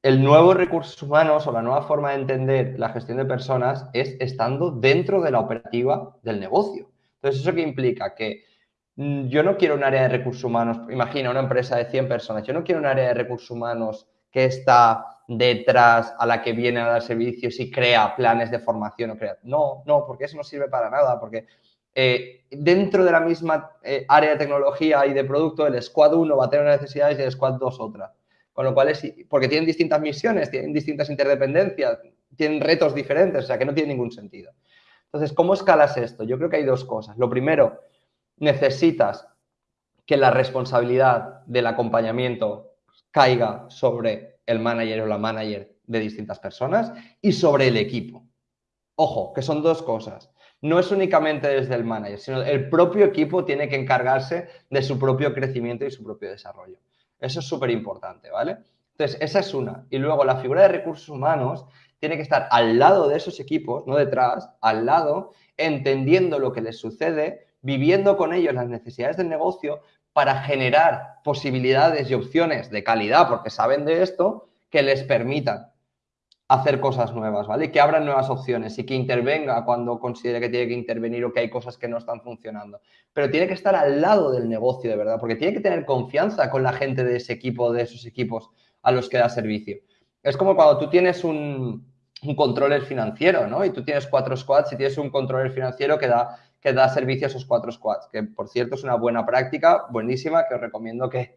el nuevo recursos humanos o la nueva forma de entender la gestión de personas es estando dentro de la operativa del negocio. Entonces, ¿eso qué implica? Que mm, yo no quiero un área de recursos humanos, imagina una empresa de 100 personas, yo no quiero un área de recursos humanos que está detrás a la que viene a dar servicios y crea planes de formación o crea. No, no, porque eso no sirve para nada, porque eh, dentro de la misma eh, área de tecnología y de producto, el Squad 1 va a tener necesidades y el Squad 2 otras. Con lo cual es, porque tienen distintas misiones, tienen distintas interdependencias, tienen retos diferentes, o sea que no tiene ningún sentido. Entonces, ¿cómo escalas esto? Yo creo que hay dos cosas. Lo primero, necesitas que la responsabilidad del acompañamiento caiga sobre el manager o la manager de distintas personas y sobre el equipo. Ojo, que son dos cosas. No es únicamente desde el manager, sino el propio equipo tiene que encargarse de su propio crecimiento y su propio desarrollo. Eso es súper importante, ¿vale? Entonces, esa es una. Y luego la figura de recursos humanos tiene que estar al lado de esos equipos, no detrás, al lado, entendiendo lo que les sucede, viviendo con ellos las necesidades del negocio, para generar posibilidades y opciones de calidad, porque saben de esto, que les permitan hacer cosas nuevas, ¿vale? Que abran nuevas opciones y que intervenga cuando considere que tiene que intervenir o que hay cosas que no están funcionando. Pero tiene que estar al lado del negocio, de verdad, porque tiene que tener confianza con la gente de ese equipo, de esos equipos a los que da servicio. Es como cuando tú tienes un, un controller financiero, ¿no? Y tú tienes cuatro squads y tienes un controller financiero que da que da servicio a esos cuatro squads, que por cierto es una buena práctica, buenísima, que os recomiendo que,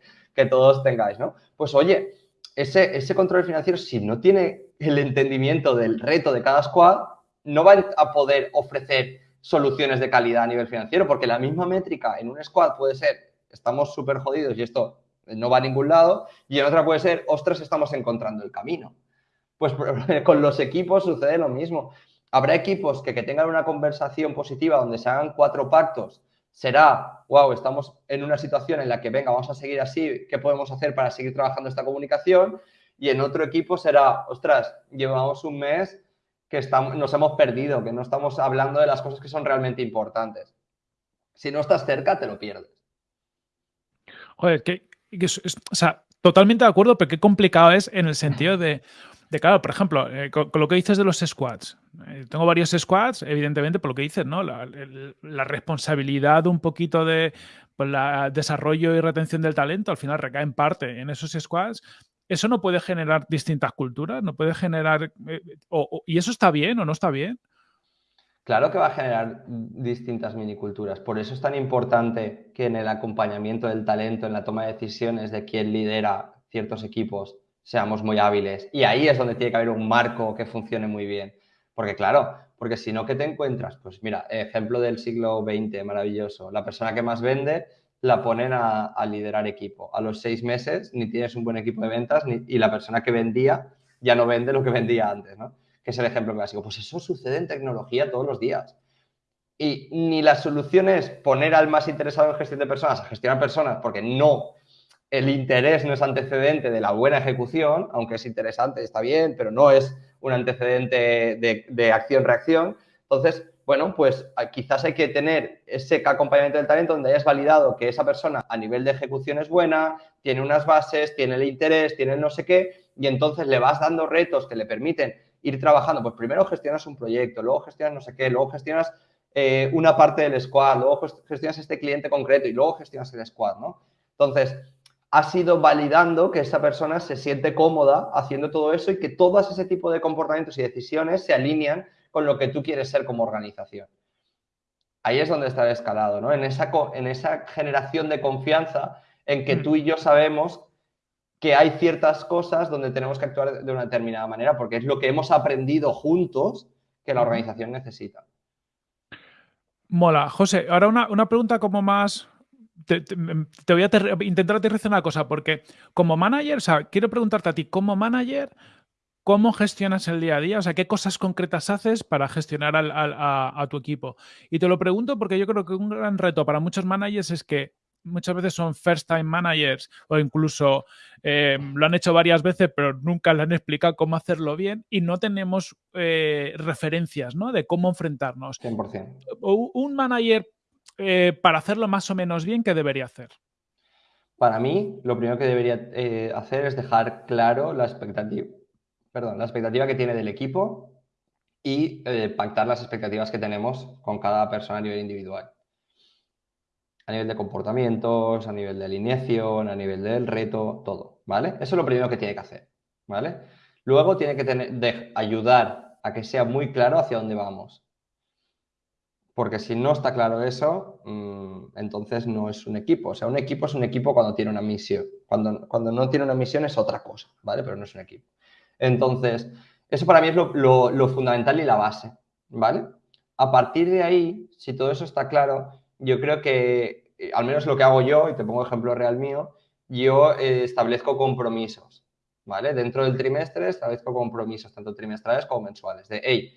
todos tengáis, ¿no? Pues oye, ese, ese control financiero, si no tiene el entendimiento del reto de cada squad, no va a poder ofrecer soluciones de calidad a nivel financiero, porque la misma métrica en un squad puede ser, estamos súper jodidos y esto no va a ningún lado, y en otra puede ser, ostras, estamos encontrando el camino. Pues con los equipos sucede lo mismo. Habrá equipos que, que tengan una conversación positiva donde se hagan cuatro pactos. Será, wow, estamos en una situación en la que, venga, vamos a seguir así, ¿qué podemos hacer para seguir trabajando esta comunicación? Y en otro equipo será, ostras, llevamos un mes que estamos, nos hemos perdido, que no estamos hablando de las cosas que son realmente importantes. Si no estás cerca, te lo pierdes. Joder, que, o sea, totalmente de acuerdo, pero qué complicado es en el sentido de, de claro, por ejemplo, eh, con, lo que dices de los squads. Eh, tengo varios squads, evidentemente, por lo que dices, ¿no? La, responsabilidad un poquito de pues, la desarrollo y retención del talento al final recae en parte en esos squads. Eso no puede generar distintas culturas, no puede generar. Eh, ¿Y eso está bien o no está bien? Claro que va a generar distintas miniculturas. Por eso es tan importante que en el acompañamiento del talento, en la toma de decisiones de quién lidera ciertos equipos, seamos muy hábiles. Y ahí es donde tiene que haber un marco que funcione muy bien. Porque claro, porque si no, ¿qué te encuentras? Pues mira, ejemplo del siglo XX, maravilloso. La persona que más vende la ponen a, liderar equipo. A los seis meses ni tienes un buen equipo de ventas y la persona que vendía ya no vende lo que vendía antes, ¿no? que es el ejemplo clásico. Pues eso sucede en tecnología todos los días. Y ni la solución es poner al más interesado en gestión de personas a gestionar personas, porque no, el interés no es antecedente de la buena ejecución, aunque es interesante, está bien, pero no es un antecedente de, acción-reacción. Entonces, bueno, pues ah, quizás hay que tener ese acompañamiento del talento donde hayas validado que esa persona a nivel de ejecución es buena, tiene unas bases, tiene el interés, tiene el no sé qué, y entonces le vas dando retos que le permiten ir trabajando. Pues primero gestionas un proyecto, luego gestionas no sé qué, luego gestionas eh, una parte del squad, luego gestionas este cliente concreto y luego gestionas el squad, ¿no? Entonces, has ido validando que esa persona se siente cómoda haciendo todo eso y que todos ese tipo de comportamientos y decisiones se alinean con lo que tú quieres ser como organización. Ahí es donde está el escalado, ¿no? En esa, en esa generación de confianza en que mm. tú y yo sabemos que hay ciertas cosas donde tenemos que actuar de una determinada manera, porque es lo que hemos aprendido juntos que la organización necesita. Mola. José, ahora una, pregunta como más... Te, voy a intentar aterrizar una cosa, porque como manager, o sea, quiero preguntarte a ti, como manager, ¿cómo gestionas el día a día? O sea, ¿qué cosas concretas haces para gestionar a, a tu equipo? Y te lo pregunto porque yo creo que un gran reto para muchos managers es que muchas veces son first time managers o incluso eh, lo han hecho varias veces pero nunca le han explicado cómo hacerlo bien y no tenemos eh, referencias ¿no? de cómo enfrentarnos. 100%. Un manager eh, para hacerlo más o menos bien, ¿qué debería hacer? Para mí, lo primero que debería hacer es dejar claro la expectativa, perdón, la expectativa que tiene del equipo y pactar las expectativas que tenemos con cada persona a nivel individual a nivel de comportamientos, a nivel de alineación, a nivel del reto, todo, ¿vale? Eso es lo primero que tiene que hacer, ¿vale? Luego tiene que tener, ayudar a que sea muy claro hacia dónde vamos. Porque si no está claro eso, mm, entonces no es un equipo. O sea, un equipo es un equipo cuando tiene una misión. Cuando, cuando no tiene una misión es otra cosa, ¿vale? Pero no es un equipo. Entonces, eso para mí es lo, fundamental y la base, ¿vale? A partir de ahí, si todo eso está claro, yo creo que, eh, al menos lo que hago yo, y te pongo ejemplo real mío, yo eh, establezco compromisos, ¿vale? Dentro del trimestre establezco compromisos, tanto trimestrales como mensuales, de, hey,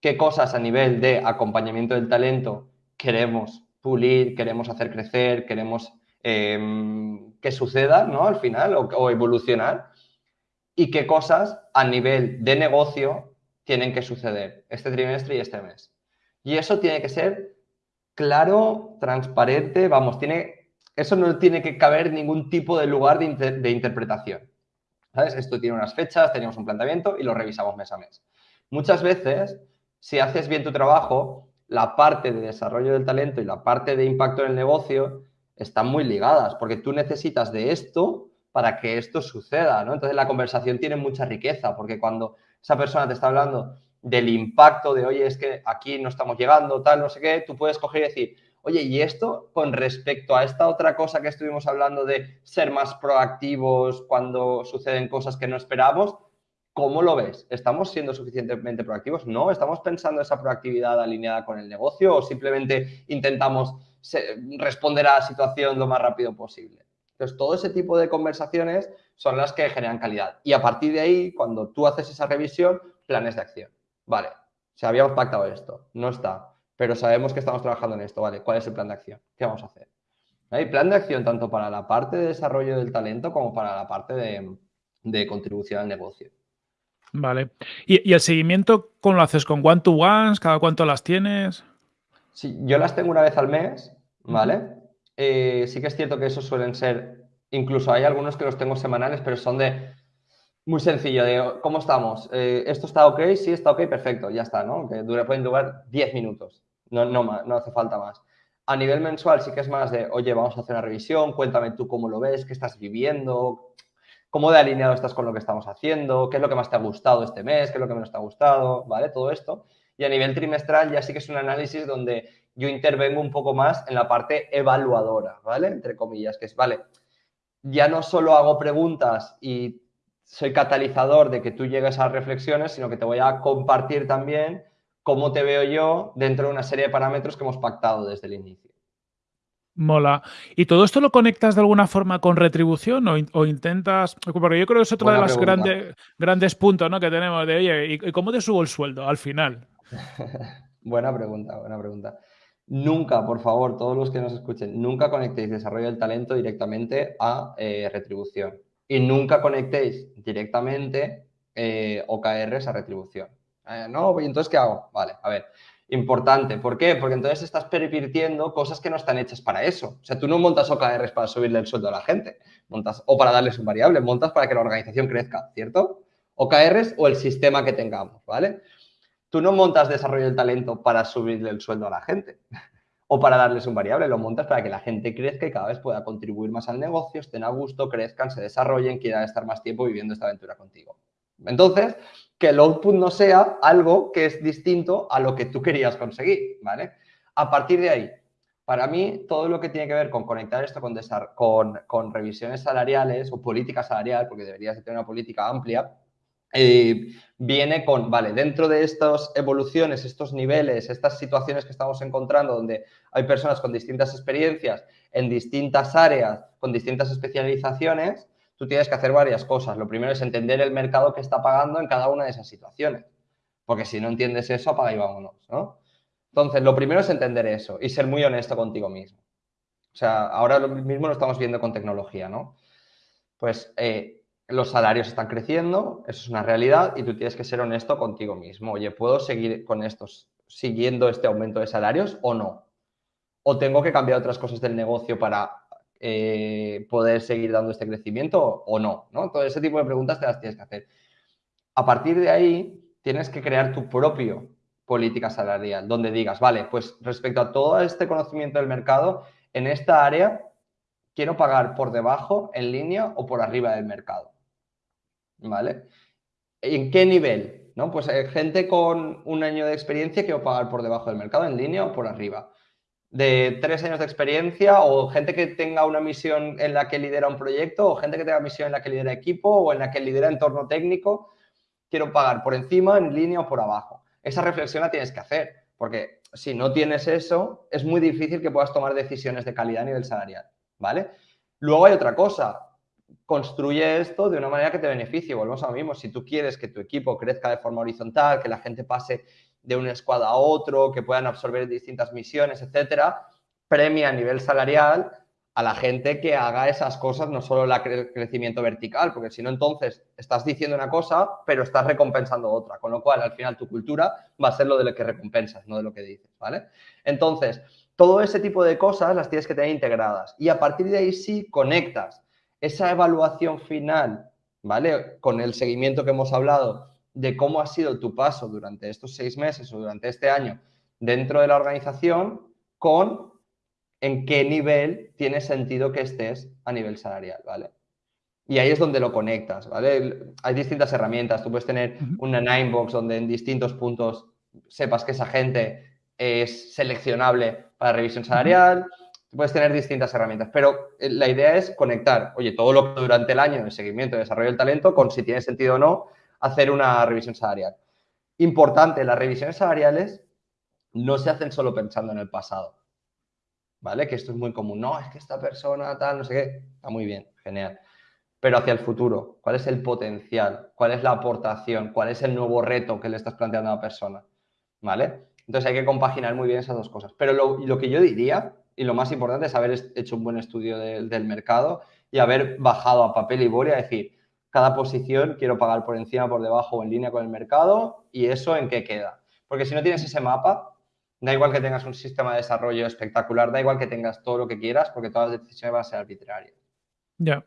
¿qué cosas a nivel de acompañamiento del talento queremos pulir, queremos hacer crecer, queremos em, que suceda, ¿no? Al final, o, evolucionar, y qué cosas a nivel de negocio tienen que suceder este trimestre y este mes. Y eso tiene que ser claro, transparente, vamos, tiene, eso no tiene que caber ningún tipo de lugar de, interpretación. ¿Sabes? Esto tiene unas fechas, tenemos un planteamiento y lo revisamos mes a mes. Muchas veces, si haces bien tu trabajo, la parte de desarrollo del talento y la parte de impacto en el negocio están muy ligadas, porque tú necesitas de esto para que esto suceda, ¿no? Entonces la conversación tiene mucha riqueza, porque cuando esa persona te está hablando del impacto de, oye, es que aquí no estamos llegando, tal, no sé qué, tú puedes coger y decir, oye, ¿y esto con respecto a esta otra cosa que estuvimos hablando de ser más proactivos cuando suceden cosas que no esperamos? ¿Cómo lo ves? ¿Estamos siendo suficientemente proactivos? ¿No? ¿Estamos pensando esa proactividad alineada con el negocio o simplemente intentamos responder a la situación lo más rápido posible? Entonces, todo ese tipo de conversaciones son las que generan calidad. Y a partir de ahí, cuando tú haces esa revisión, planes de acción. Vale, si habíamos pactado esto, no está, pero sabemos que estamos trabajando en esto, ¿vale? ¿Cuál es el plan de acción? ¿Qué vamos a hacer? Hay plan de acción tanto para la parte de desarrollo del talento como para la parte de, contribución al negocio. Vale. ¿Y, el seguimiento cómo lo haces? ¿Con one-to-ones? ¿Cada cuánto las tienes? Sí, yo las tengo una vez al mes, ¿vale? Eh, sí que es cierto que esos suelen ser, incluso hay algunos que los tengo semanales, pero son de muy sencillo, de cómo estamos. Eh, ¿Esto está ok? Sí, está ok, perfecto, ya está, ¿no? Que dura, pueden durar 10 minutos, no, no, no hace falta más. A nivel mensual sí que es más de, oye, vamos a hacer una revisión, cuéntame tú cómo lo ves, qué estás viviendo, cómo de alineado estás con lo que estamos haciendo, qué es lo que más te ha gustado este mes, qué es lo que menos te ha gustado, ¿vale? Todo esto. Y a nivel trimestral ya sí que es un análisis donde yo intervengo un poco más en la parte evaluadora, ¿vale? Entre comillas, que es, vale, ya no solo hago preguntas y soy catalizador de que tú llegues a reflexiones, sino que te voy a compartir también cómo te veo yo dentro de una serie de parámetros que hemos pactado desde el inicio. Mola. ¿Y todo esto lo conectas de alguna forma con retribución o, intentas...? Porque yo creo que es otro de los grandes, grandes puntos ¿no? que tenemos de, oye, ¿y cómo te subo el sueldo al final? buena pregunta, buena pregunta. Nunca, por favor, todos los que nos escuchen, nunca conectéis desarrollo del talento directamente a eh, retribución. Y nunca conectéis directamente eh, OKRs a retribución. Eh, no, ¿y entonces qué hago? Vale, a ver. Importante. ¿Por qué? Porque entonces estás pervirtiendo cosas que no están hechas para eso. O sea, tú no montas OKRs para subirle el sueldo a la gente, montas o para darles un variable, montas para que la organización crezca, ¿cierto? OKRs o el sistema que tengamos, ¿vale? Tú no montas desarrollo del talento para subirle el sueldo a la gente o para darles un variable, lo montas para que la gente crezca y cada vez pueda contribuir más al negocio, estén a gusto, crezcan, se desarrollen, quieran estar más tiempo viviendo esta aventura contigo. Entonces, que el output no sea algo que es distinto a lo que tú querías conseguir, ¿vale? A partir de ahí, para mí, todo lo que tiene que ver con conectar esto con, con, con revisiones salariales o política salarial, porque deberías tener una política amplia, eh, viene con, vale, dentro de estas evoluciones, estos niveles, estas situaciones que estamos encontrando, donde hay personas con distintas experiencias en distintas áreas, con distintas especializaciones, tú tienes que hacer varias cosas. Lo primero es entender el mercado que está pagando en cada una de esas situaciones, porque si no entiendes eso, apaga y vámonos, ¿no? Entonces, lo primero es entender eso y ser muy honesto contigo mismo. O sea, ahora mismo lo estamos viendo con tecnología, ¿no? Pues eh, los salarios están creciendo, eso es una realidad y tú tienes que ser honesto contigo mismo. Oye, ¿puedo seguir con estos, siguiendo este aumento de salarios o no? ¿O tengo que cambiar otras cosas del negocio para eh, poder seguir dando este crecimiento o no? ¿no? Todo ese tipo de preguntas te las tienes que hacer. A partir de ahí, tienes que crear tu propio política salarial, donde digas, vale, pues respecto a todo este conocimiento del mercado, en esta área quiero pagar por debajo, en línea o por arriba del mercado. ¿vale? ¿En qué nivel? ¿No? Pues eh, gente con un año de experiencia a pagar por debajo del mercado, en línea o por arriba. De tres años de experiencia o gente que tenga una misión en la que lidera un proyecto o gente que tenga misión en la que lidera equipo o en la que lidera entorno técnico, quiero pagar por encima, en línea o por abajo. Esa reflexión la tienes que hacer, porque si no tienes eso, es muy difícil que puedas tomar decisiones de calidad a nivel salarial, ¿vale? Luego hay otra cosa, construye esto de una manera que te beneficie. Volvemos a lo mismo. Si tú quieres que tu equipo crezca de forma horizontal, que la gente pase de un squad a otro, que puedan absorber distintas misiones, etcétera, premia a nivel salarial a la gente que haga esas cosas, no solo el crecimiento vertical, porque si no, entonces estás diciendo una cosa, pero estás recompensando otra. Con lo cual, al final, tu cultura va a ser lo de lo que recompensas, no de lo que dices, ¿vale? Entonces, todo ese tipo de cosas las tienes que tener integradas. Y a partir de ahí sí conectas esa evaluación final, ¿vale? Con el seguimiento que hemos hablado de cómo ha sido tu paso durante estos seis meses o durante este año dentro de la organización con en qué nivel tiene sentido que estés a nivel salarial, ¿vale? Y ahí es donde lo conectas, ¿vale? Hay distintas herramientas. Tú puedes tener una Ninebox donde en distintos puntos sepas que esa gente es seleccionable para revisión salarial puedes tener distintas herramientas, pero eh, la idea es conectar, oye, todo lo que durante el año de seguimiento y desarrollo del talento con si tiene sentido o no hacer una revisión salarial. Importante, las revisiones salariales no se hacen solo pensando en el pasado. ¿vale? Que esto es muy común. No, es que esta persona tal, no sé qué. Está muy bien, genial. Pero hacia el futuro, ¿cuál es el potencial? ¿Cuál es la aportación? ¿Cuál es el nuevo reto que le estás planteando a la persona? ¿Vale? Entonces hay que compaginar muy bien esas dos cosas. Pero lo, que yo diría, y lo más importante es haber hecho un buen estudio del mercado y haber bajado a papel y boli a decir, cada posición quiero pagar por encima, por debajo o en línea con el mercado y eso en qué queda. Porque si no tienes ese mapa, da igual que tengas un sistema de desarrollo espectacular, da igual que tengas todo lo que quieras, porque todas las decisiones van a ser arbitrarias. Ya.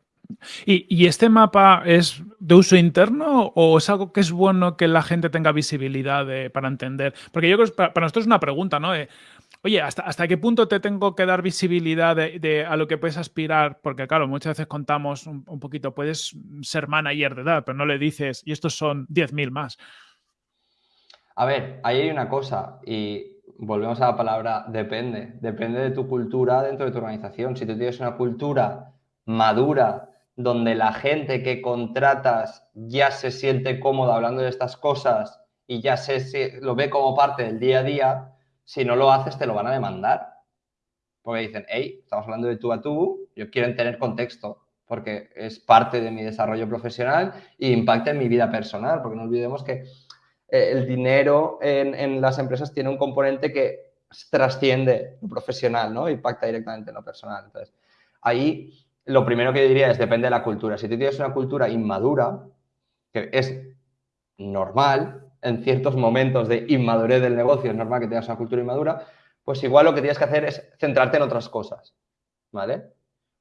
¿Y, este mapa es de uso interno o es algo que es bueno que la gente tenga visibilidad para entender? Porque yo creo que para, nosotros es una pregunta, ¿no? Oye, ¿hasta, ¿hasta qué punto te tengo que dar visibilidad de, a lo que puedes aspirar? Porque claro, muchas veces contamos un, poquito, puedes ser manager de edad, pero no le dices, y estos son 10.000 más. A ver, ahí hay una cosa, y volvemos a la palabra depende. Depende de tu cultura dentro de tu organización. Si tú tienes una cultura madura, donde la gente que contratas ya se siente cómoda hablando de estas cosas y ya se, lo ve como parte del día a día, si no lo haces te lo van a demandar. Porque dicen, hey, estamos hablando de tú a tú, yo quiero tener contexto, porque es parte de mi desarrollo profesional e impacta en mi vida personal, porque no olvidemos que eh, el dinero en, las empresas tiene un componente que trasciende lo profesional, ¿no? Impacta directamente en lo personal. Entonces, ahí lo primero que diría es depende de la cultura. Si tú tienes una cultura inmadura, que es normal, en ciertos momentos de inmadurez del negocio es normal que tengas una cultura inmadura, pues igual lo que tienes que hacer es centrarte en otras cosas, ¿vale?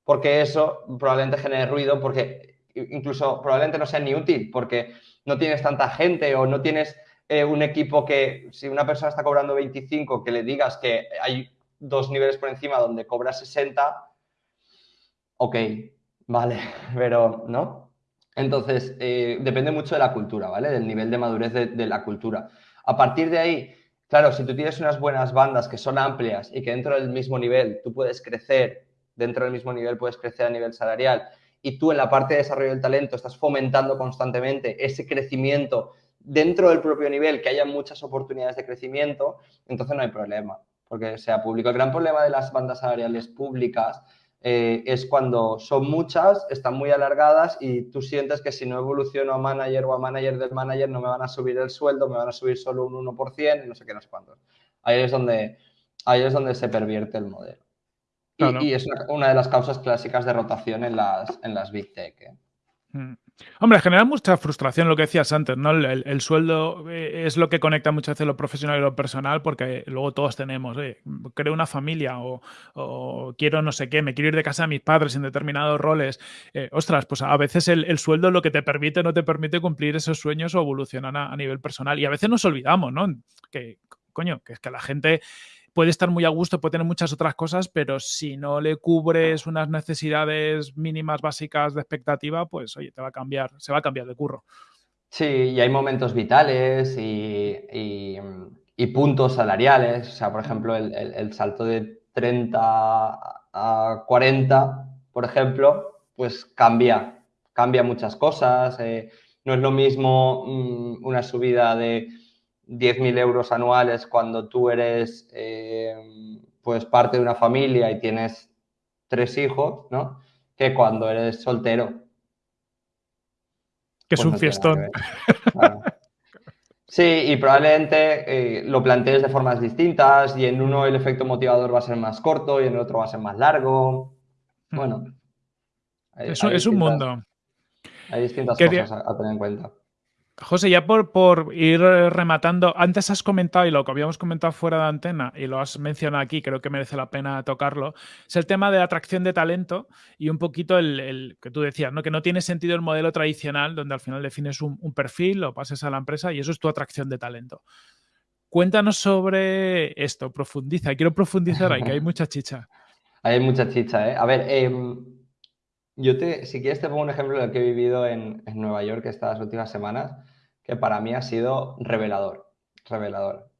Porque eso probablemente genere ruido, porque incluso probablemente no sea ni útil, porque no tienes tanta gente o no tienes eh, un equipo que, si una persona está cobrando 25, que le digas que hay dos niveles por encima donde cobra 60, ok, vale, pero no. Entonces, eh, depende mucho de la cultura, ¿vale? Del nivel de madurez de, la cultura. A partir de ahí, claro, si tú tienes unas buenas bandas que son amplias y que dentro del mismo nivel tú puedes crecer, dentro del mismo nivel puedes crecer a nivel salarial y tú en la parte de desarrollo del talento estás fomentando constantemente ese crecimiento dentro del propio nivel, que haya muchas oportunidades de crecimiento, entonces no hay problema, porque sea público. El gran problema de las bandas salariales públicas eh, es cuando son muchas, están muy alargadas y tú sientes que si no evoluciono a manager o a manager del manager no me van a subir el sueldo, me van a subir solo un 1% y no sé qué, no sé cuántos. Ahí es donde, ahí es donde se pervierte el modelo. Y, es una, de las causas clásicas de rotación en las, en las Big Tech. ¿eh? Mm. Hombre, genera mucha frustración lo que decías antes, ¿no? El, sueldo eh, es lo que conecta muchas veces lo profesional y lo personal, porque luego todos tenemos, eh, creo una familia o, quiero no sé qué, me quiero ir de casa a mis padres en determinados roles. Eh, ostras, pues a veces el, sueldo es lo que te permite, no te permite cumplir esos sueños o evolucionar a, a nivel personal. Y a veces nos olvidamos, ¿no? Que, coño, que es que la gente puede estar muy a gusto, puede tener muchas otras cosas, pero si no le cubres unas necesidades mínimas básicas de expectativa, pues oye, te va a cambiar, se va a cambiar de curro. Sí, y hay momentos vitales y, puntos salariales. O sea, por ejemplo, el, salto de 30 a 40, por ejemplo, pues cambia, cambia muchas cosas. Eh, no es lo mismo mm, una subida de 10.000 euros anuales cuando tú eres eh, pues parte de una familia y tienes tres hijos, ¿no? Que cuando eres soltero. Que es pues un fiestón. Sí, y probablemente eh, lo plantees de formas distintas y en uno el efecto motivador va a ser más corto y en el otro va a ser más largo. Bueno. es, un mundo. Hay distintas cosas a tener en cuenta. José, ya por, por, ir rematando, antes has comentado, y lo que habíamos comentado fuera de antena, y lo has mencionado aquí, creo que merece la pena tocarlo, es el tema de atracción de talento y un poquito el, que tú decías, ¿no? que no tiene sentido el modelo tradicional donde al final defines un, perfil, lo pases a la empresa y eso es tu atracción de talento. Cuéntanos sobre esto, profundiza, quiero profundizar ahí, que hay mucha chicha. Hay mucha chicha, ¿eh? A ver, em, yo te, si quieres te pongo un ejemplo de lo que he vivido en, en Nueva York estas últimas semanas que para mí ha sido revelador, revelador.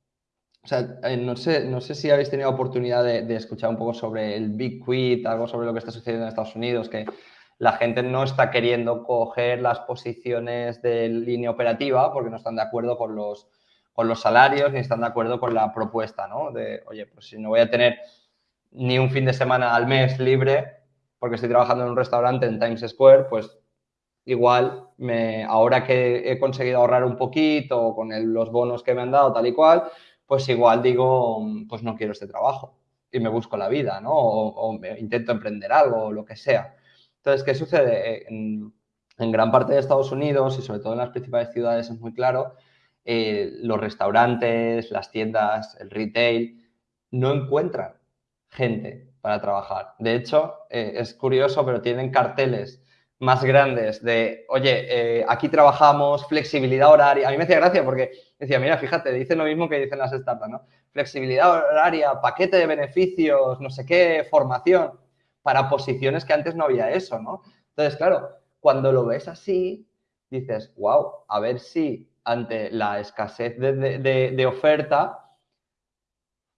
O sea, eh, no sé, no sé si habéis tenido oportunidad de, escuchar un poco sobre el Big Quit, algo sobre lo que está sucediendo en Estados Unidos, que la gente no está queriendo coger las posiciones de línea operativa porque no están de acuerdo con los, con los salarios ni están de acuerdo con la propuesta, ¿no? De, oye, pues si no voy a tener ni un fin de semana al mes libre porque estoy trabajando en un restaurante en Times Square, pues igual me, ahora que he conseguido ahorrar un poquito con los bonos que me han dado tal y cual, pues igual digo, pues no quiero este trabajo y me busco la vida, ¿no? O, intento emprender algo o lo que sea. Entonces, ¿qué sucede? En, gran parte de Estados Unidos y sobre todo en las principales ciudades es muy claro, eh, los restaurantes, las tiendas, el retail, no encuentran gente para trabajar. De hecho, eh, es curioso, pero tienen carteles más grandes de, oye, eh, aquí trabajamos, flexibilidad horaria. A mí me hacía gracia porque decía, mira, fíjate, dicen lo mismo que dicen las startups, ¿no? Flexibilidad horaria, paquete de beneficios, no sé qué, formación, para posiciones que antes no había eso, ¿no? Entonces, claro, cuando lo ves así, dices, wow, a ver si ante la escasez de oferta,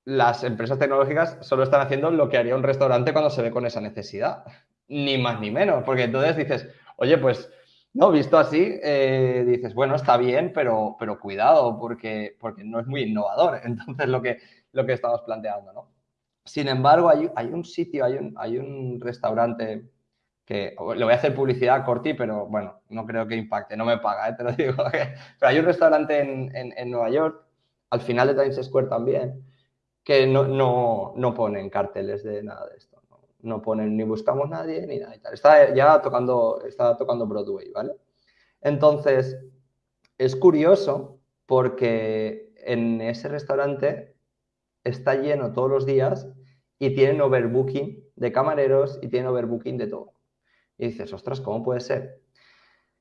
las empresas tecnológicas solo están haciendo lo que haría un restaurante cuando se ve con esa necesidad ni más ni menos, porque entonces dices, oye, pues, no, visto así, eh, dices, bueno, está bien, pero, pero cuidado, porque, porque no es muy innovador. Entonces, lo que, lo que estamos planteando, ¿no? Sin embargo, hay, hay un sitio, hay un, hay un restaurante que le voy a hacer publicidad a Corti, pero bueno, no creo que impacte, no me paga, ¿eh? te lo digo. pero hay un restaurante en, en, Nueva York, al final de Times Square también, que no, no, no ponen carteles de nada de esto no ponen ni buscamos nadie ni nada y tal. Está ya tocando, está tocando Broadway, ¿vale? Entonces, es curioso porque en ese restaurante está lleno todos los días y tienen overbooking de camareros y tienen overbooking de todo. Y dices, ostras, ¿cómo puede ser?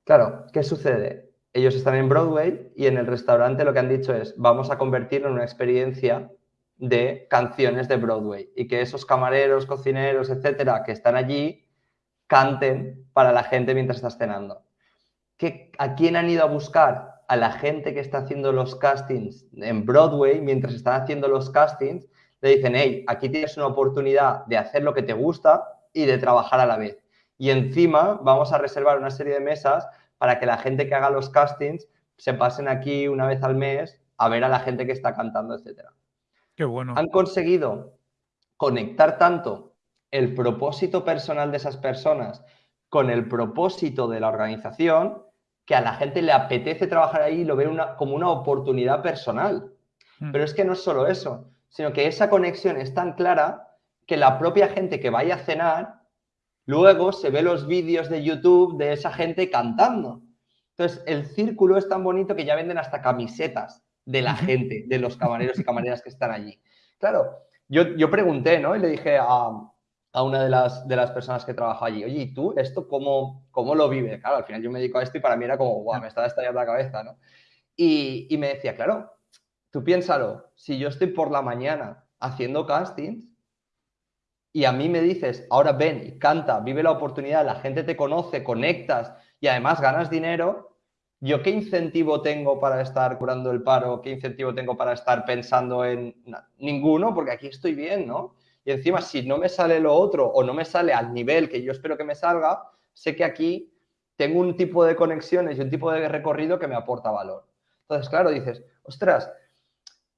Claro, ¿qué sucede? Ellos están en Broadway y en el restaurante lo que han dicho es, vamos a convertirlo en una experiencia de canciones de Broadway y que esos camareros, cocineros, etcétera, que están allí, canten para la gente mientras está cenando. ¿Qué, ¿A quién han ido a buscar? A la gente que está haciendo los castings en Broadway, mientras están haciendo los castings, le dicen, hey, aquí tienes una oportunidad de hacer lo que te gusta y de trabajar a la vez. Y encima vamos a reservar una serie de mesas para que la gente que haga los castings se pasen aquí una vez al mes a ver a la gente que está cantando, etcétera bueno. Han conseguido conectar tanto el propósito personal de esas personas con el propósito de la organización que a la gente le apetece trabajar ahí y lo ve una, como una oportunidad personal. Hmm. Pero es que no es solo eso, sino que esa conexión es tan clara que la propia gente que vaya a cenar, luego se ve los vídeos de YouTube de esa gente cantando. Entonces, el círculo es tan bonito que ya venden hasta camisetas de la gente, de los camareros y camareras que están allí. Claro, yo, yo pregunté, ¿no? Y le dije a, a una de las, de las personas que trabaja allí, oye, ¿y tú esto cómo, cómo lo vives? Claro, al final yo me dedico a esto y para mí era como, guau, me estaba estallando la cabeza, ¿no? Y, y me decía, claro, tú piénsalo, si yo estoy por la mañana haciendo castings y a mí me dices, ahora ven y canta, vive la oportunidad, la gente te conoce, conectas y además ganas dinero, ¿Yo qué incentivo tengo para estar curando el paro? ¿Qué incentivo tengo para estar pensando en ninguno? Porque aquí estoy bien, ¿no? Y encima, si no me sale lo otro o no me sale al nivel que yo espero que me salga, sé que aquí tengo un tipo de conexiones y un tipo de recorrido que me aporta valor. Entonces, claro, dices, ostras,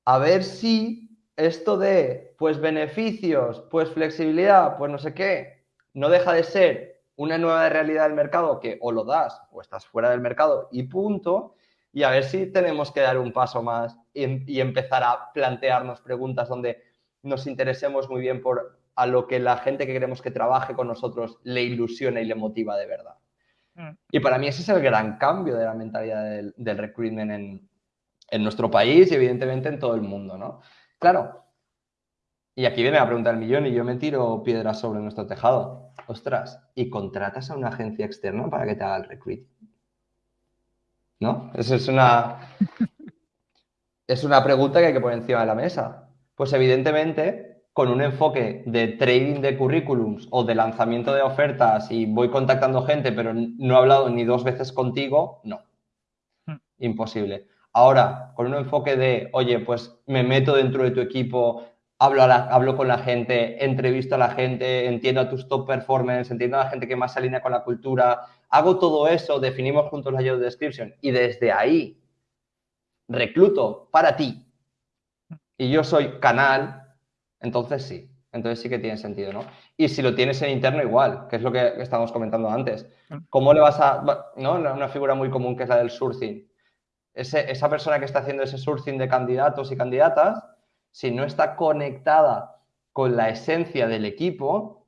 a ver si esto de, pues, beneficios, pues, flexibilidad, pues, no sé qué, no deja de ser una nueva realidad del mercado que o lo das o estás fuera del mercado y punto, y a ver si tenemos que dar un paso más y, empezar a plantearnos preguntas donde nos interesemos muy bien por a lo que la gente que queremos que trabaje con nosotros le ilusiona y le motiva de verdad. Mm. Y para mí ese es el gran cambio de la mentalidad del, del recruitment en, en, nuestro país y evidentemente en todo el mundo, ¿no? Claro, y aquí viene la pregunta del millón y yo me tiro piedras sobre nuestro tejado ostras, y contratas a una agencia externa para que te haga el recruiting. ¿No? Eso es una, es una pregunta que hay que poner encima de la mesa. Pues evidentemente, con un enfoque de trading de currículums o de lanzamiento de ofertas y voy contactando gente, pero no he hablado ni dos veces contigo, no. Hmm. Imposible. Ahora, con un enfoque de, oye, pues me meto dentro de tu equipo, hablo, hablo con la gente, entrevisto a la gente, entiendo a tus top performers, entiendo a la gente que más se alinea con la cultura, hago todo eso, definimos juntos la job description y desde ahí recluto para ti y yo soy canal, entonces sí, Entonces sí que tiene sentido, ¿no? Y si lo tienes en interno igual, que es lo que estábamos comentando antes. ¿Cómo le vas a, no? Una figura muy común que es la del sourcing. esa persona que está haciendo ese sourcing de candidatos y candidatas, si no está conectada con la esencia del equipo,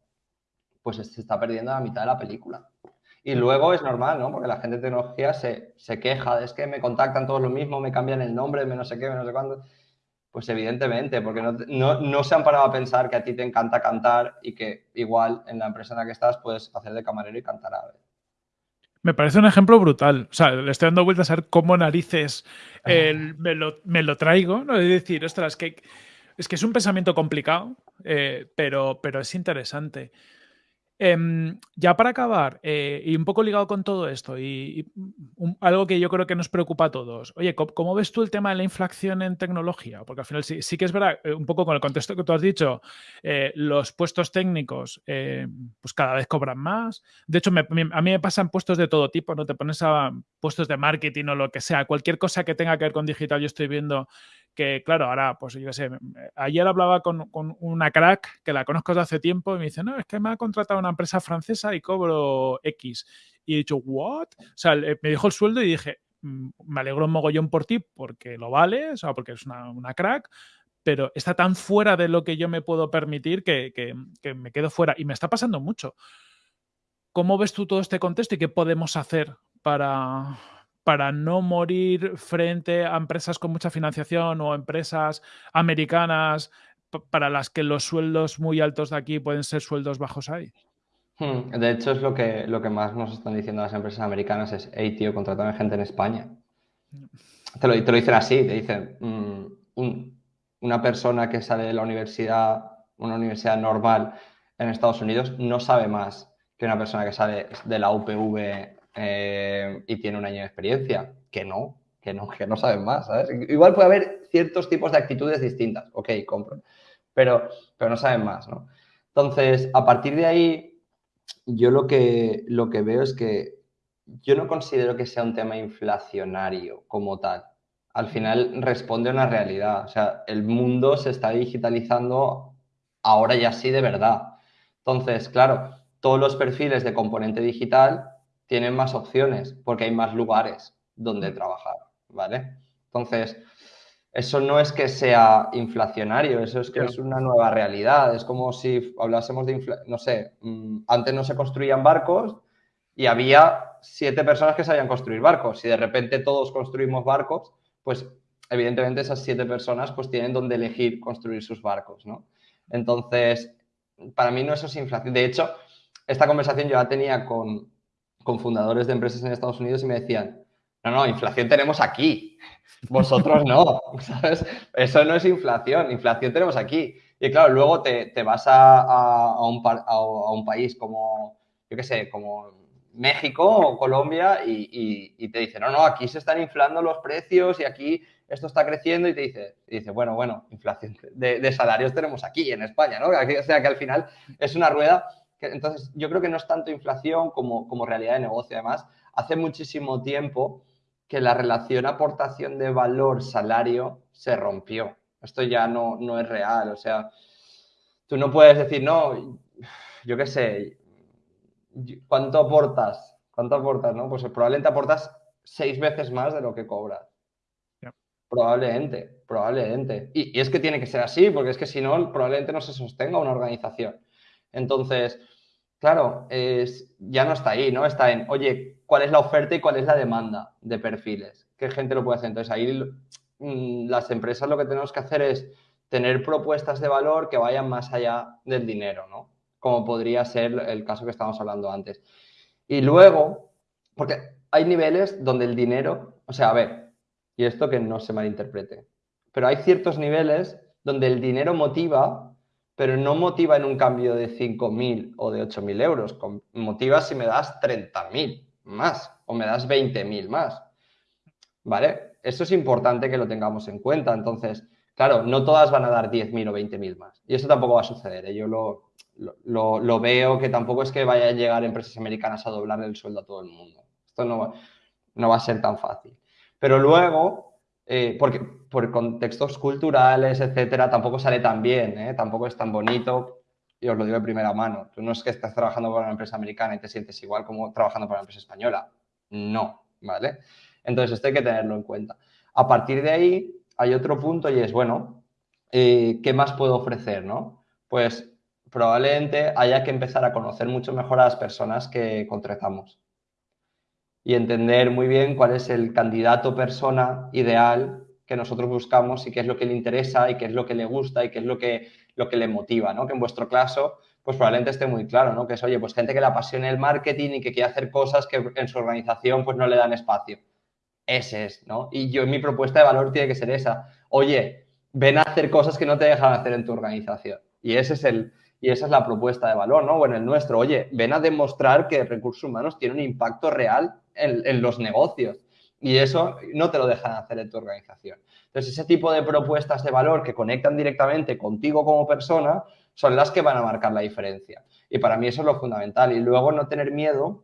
pues se está perdiendo la mitad de la película. Y luego es normal, ¿no? Porque la gente de tecnología se, se queja, es que me contactan todos lo mismo, me cambian el nombre, me no sé qué, me no sé cuándo. Pues evidentemente, porque no, se han parado a pensar que a ti te encanta cantar y que igual en la empresa en la que estás puedes hacer de camarero y cantar a ver. Me parece un ejemplo brutal. O sea, le estoy dando vueltas a ver cómo narices me, lo, traigo. ¿no? Es decir, ostras, que, es que es un pensamiento complicado, eh, pero, pero es interesante. Em, ya para acabar, eh, y un poco ligado con todo esto, y, algo que yo creo que nos preocupa a todos. Oye, ¿cómo, ves tú el tema de la inflación en tecnología? Porque al final sí, que es verdad, eh, un poco con el contexto que tú has dicho, eh, los puestos técnicos pues cada vez cobran más. De hecho, a mí me pasan puestos de todo tipo, ¿no? Te pones a puestos de marketing o lo que sea, cualquier cosa que tenga que ver con digital, yo estoy viendo que claro, ahora, pues yo sé, ayer hablaba con, una crack que la conozco desde hace tiempo y me dice, no, es que me ha contratado una empresa francesa y cobro X. Y he dicho, ¿what? O sea, me dijo el sueldo y dije, mm, me alegro un mogollón por ti porque lo vale, o sea, porque es una, crack, pero está tan fuera de lo que yo me puedo permitir que, que me quedo fuera. Y me está pasando mucho. ¿Cómo ves tú todo este contexto y qué podemos hacer para, para no morir frente a empresas con mucha financiación o empresas americanas para las que los sueldos muy altos de aquí pueden ser sueldos bajos ahí. Hmm, de hecho, es lo que, lo que más nos están diciendo las empresas americanas es, hey, tío, contratame gente en España. Te lo, te lo dicen así, te dicen, mm, una persona que sale de la universidad, una universidad normal en Estados Unidos, no sabe más que una persona que sale de la UPV eh, y tiene un año de experiencia. Que no, que no, que no saben más. Igual puede haber ciertos tipos de actitudes distintas, ok, compro, pero, pero no saben más, ¿no? Entonces, a partir de ahí, yo lo que, lo que veo es que yo no considero que sea un tema inflacionario como tal. Al final responde a una realidad. O sea, el mundo se está digitalizando ahora ya sí de verdad. Entonces, claro, todos los perfiles de componente digital tienen más opciones porque hay más lugares donde trabajar, ¿vale? Entonces, eso no es que sea inflacionario, eso es que es una nueva realidad. Es como si hablásemos de, no sé, mm, antes no se construían barcos y había siete personas que sabían construir barcos. Si de repente todos construimos barcos, pues evidentemente esas siete personas pues tienen donde elegir construir sus barcos, ¿no? Entonces, para mí no eso es inflación. De hecho, esta conversación yo la tenía con, con fundadores de empresas en Estados Unidos y me decían, no, no, inflación tenemos aquí, vosotros no, ¿sabes? Eso no es inflación, inflación tenemos aquí. Y claro, luego te, vas a, un, a, un, país como, yo qué sé, como México o Colombia y, te dicen, no, no, aquí se están inflando los precios y aquí esto está creciendo y te dice, dice bueno, bueno, inflación de, de, salarios tenemos aquí en España, ¿no? O sea que al final es una rueda entonces, yo creo que no es tanto inflación como, como realidad de negocio. Además, hace muchísimo tiempo que la relación aportación de valor-salario se rompió. Esto ya no, no es real. O sea, tú no puedes decir, no, yo qué sé, ¿cuánto aportas? ¿Cuánto aportas? No? Pues probablemente aportas seis veces más de lo que cobras. Probablemente, probablemente. Y, y, es que tiene que ser así, porque es que si no, probablemente no se sostenga una organización. Entonces, claro, es, ya no está ahí, ¿no? Está en, oye, ¿cuál es la oferta y cuál es la demanda de perfiles? ¿Qué gente lo puede hacer? Entonces, ahí mm, las empresas lo que tenemos que hacer es tener propuestas de valor que vayan más allá del dinero, ¿no? Como podría ser el caso que estábamos hablando antes. Y luego, porque hay niveles donde el dinero, o sea, a ver, y esto que no se malinterprete, pero hay ciertos niveles donde el dinero motiva pero no motiva en un cambio de 5.000 o de 8.000 euros, motiva si me das 30.000 más o me das 20.000 más. ¿Vale? Eso es importante que lo tengamos en cuenta. Entonces, claro, no todas van a dar 10.000 o 20.000 más. Y eso tampoco va a suceder. ¿eh? Yo lo, lo, veo que tampoco es que vaya a llegar empresas americanas a doblar el sueldo a todo el mundo. Esto no, no va a ser tan fácil. Pero luego, eh, porque por contextos culturales, etcétera, tampoco sale tan bien, ¿eh? tampoco es tan bonito. Y os lo digo de primera mano. Tú no es que estás trabajando para una empresa americana y te sientes igual como trabajando para una empresa española. No, ¿vale? Entonces, esto hay que tenerlo en cuenta. A partir de ahí, hay otro punto y es, bueno, eh, ¿qué más puedo ofrecer, no? Pues probablemente haya que empezar a conocer mucho mejor a las personas que contratamos y entender muy bien cuál es el candidato persona ideal que nosotros buscamos y qué es lo que le interesa y qué es lo que le gusta y qué es lo que, lo que le motiva, ¿no? Que en vuestro caso, pues probablemente esté muy claro, ¿no? Que es, oye, pues gente que le apasione el marketing y que quiere hacer cosas que en su organización pues no le dan espacio. Ese es, ¿no? Y yo, mi propuesta de valor tiene que ser esa. Oye, ven a hacer cosas que no te dejan hacer en tu organización. Y ese es el, y esa es la propuesta de valor, ¿no? Bueno, el nuestro, oye, ven a demostrar que recursos humanos tienen un impacto real en, los negocios. Y eso no te lo dejan hacer en tu organización. Entonces, ese tipo de propuestas de valor que conectan directamente contigo como persona son las que van a marcar la diferencia. Y para mí eso es lo fundamental. Y luego no tener miedo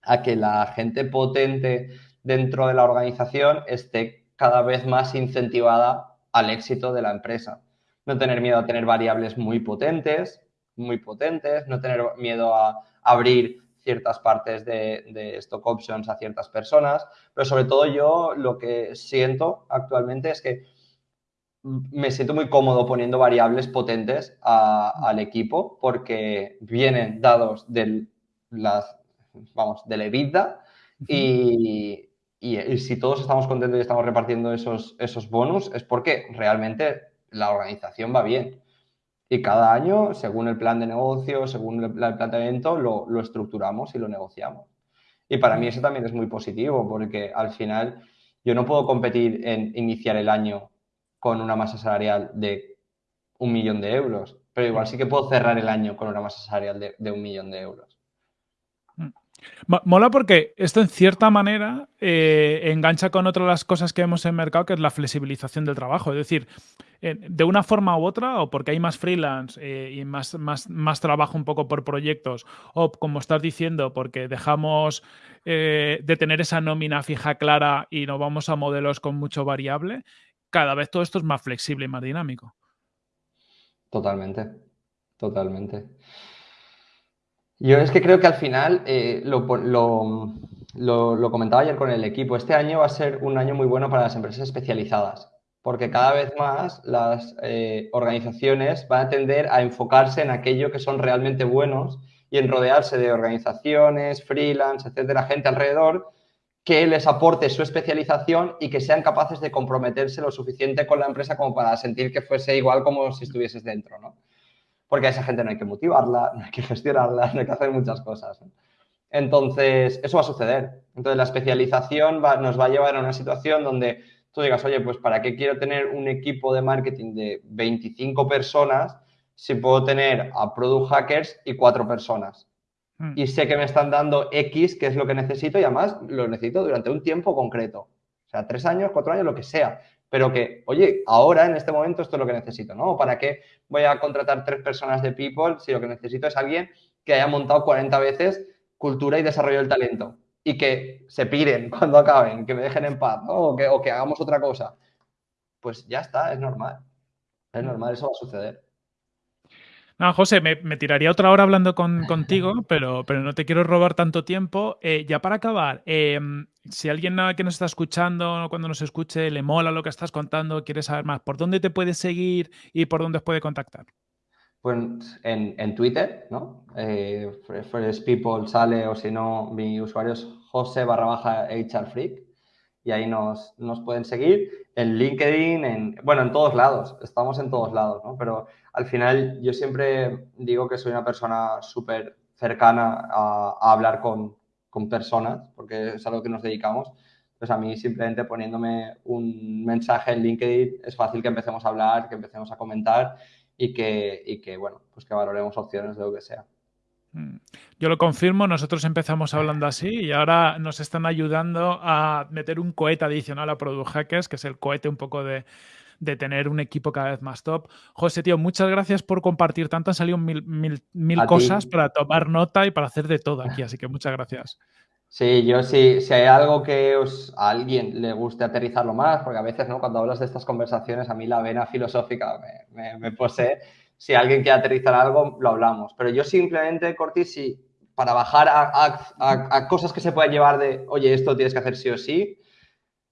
a que la gente potente dentro de la organización esté cada vez más incentivada al éxito de la empresa. No tener miedo a tener variables muy potentes, muy potentes, no tener miedo a abrir ciertas partes de, stock options a ciertas personas, pero sobre todo yo lo que siento actualmente es que me siento muy cómodo poniendo variables potentes al equipo porque vienen dados de las, vamos, de la EBITDA y, y, si todos estamos contentos y estamos repartiendo esos, esos bonus es porque realmente la organización va bien. Y cada año, según el plan de negocio, según el, planteamiento, lo, lo estructuramos y lo negociamos. Y para mí eso también es muy positivo, porque al final yo no puedo competir en iniciar el año con una masa salarial de un millón de euros, pero igual sí que puedo cerrar el año con una masa salarial de, de un millón de euros. Mola porque esto en cierta manera eh, engancha con otra de las cosas que vemos en el mercado, que es la flexibilización del trabajo. Es decir, de una forma u otra, o porque hay más freelance eh, y más, más, más, trabajo un poco por proyectos, o como estás diciendo, porque dejamos eh, de tener esa nómina fija clara y nos vamos a modelos con mucho variable, cada vez todo esto es más flexible y más dinámico. Totalmente, totalmente. Yo es que creo que al final, eh, lo, comentaba ayer con el equipo, este año va a ser un año muy bueno para las empresas especializadas, porque cada vez más las eh, organizaciones van a tender a enfocarse en aquello que son realmente buenos y en rodearse de organizaciones, freelance, etcétera, gente alrededor que les aporte su especialización y que sean capaces de comprometerse lo suficiente con la empresa como para sentir que fuese igual como si estuvieses dentro, ¿no? Porque a esa gente no hay que motivarla, no hay que gestionarla, no hay que hacer muchas cosas. Entonces, eso va a suceder. Entonces, la especialización nos va a llevar a una situación donde tú digas, oye, pues ¿para qué quiero tener un equipo de marketing de 25 personas si puedo tener a product hackers y cuatro personas? Hmm. Y sé que me están dando X, que es lo que necesito, y además lo necesito durante un tiempo concreto. O sea, tres años, cuatro años, lo que sea pero que, oye, ahora en este momento esto es lo que necesito, ¿no? ¿Para qué voy a contratar tres personas de People si lo que necesito es alguien que haya montado 40 veces cultura y desarrollo del talento y que se piren cuando acaben, que me dejen en paz, ¿no? O que, o que hagamos otra cosa? Pues ya está, es normal. Es normal, eso va a suceder. No, José, me, tiraría otra hora hablando contigo, pero, pero no te quiero robar tanto tiempo. Eh, ya para acabar, em, si alguien que nos está escuchando, cuando nos escuche, le mola lo que estás contando, quiere saber más, ¿por dónde te puedes seguir y por dónde os puede contactar? Pues en, Twitter, ¿no? Eh, People sale o si no, mi usuario es José barra baja HR Freak y ahí nos, nos, pueden seguir. En LinkedIn, en, bueno, en todos lados, estamos en todos lados, ¿no? Pero al final yo siempre digo que soy una persona súper cercana a, hablar con, con, personas, porque es a lo que nos dedicamos. Pues a mí simplemente poniéndome un mensaje en LinkedIn es fácil que empecemos a hablar, que empecemos a comentar y que, y que bueno, pues que valoremos opciones de lo que sea. Mm. Yo lo confirmo, nosotros empezamos hablando así y ahora nos están ayudando a meter un cohete adicional a Product Hackers, que es el cohete un poco de, tener un equipo cada vez más top. José, tío, muchas gracias por compartir tanto. Han salido mil, mil, cosas para tomar nota y para hacer de todo aquí, así que muchas gracias. Sí, yo sí, si hay algo que os, a alguien le guste aterrizarlo más, porque a veces, ¿no? Cuando hablas de estas conversaciones, a mí la vena filosófica me, posee. Si alguien quiere aterrizar algo, lo hablamos. Pero yo simplemente, Corti, si para bajar a, cosas que se pueden llevar de, oye, esto tienes que hacer sí o sí,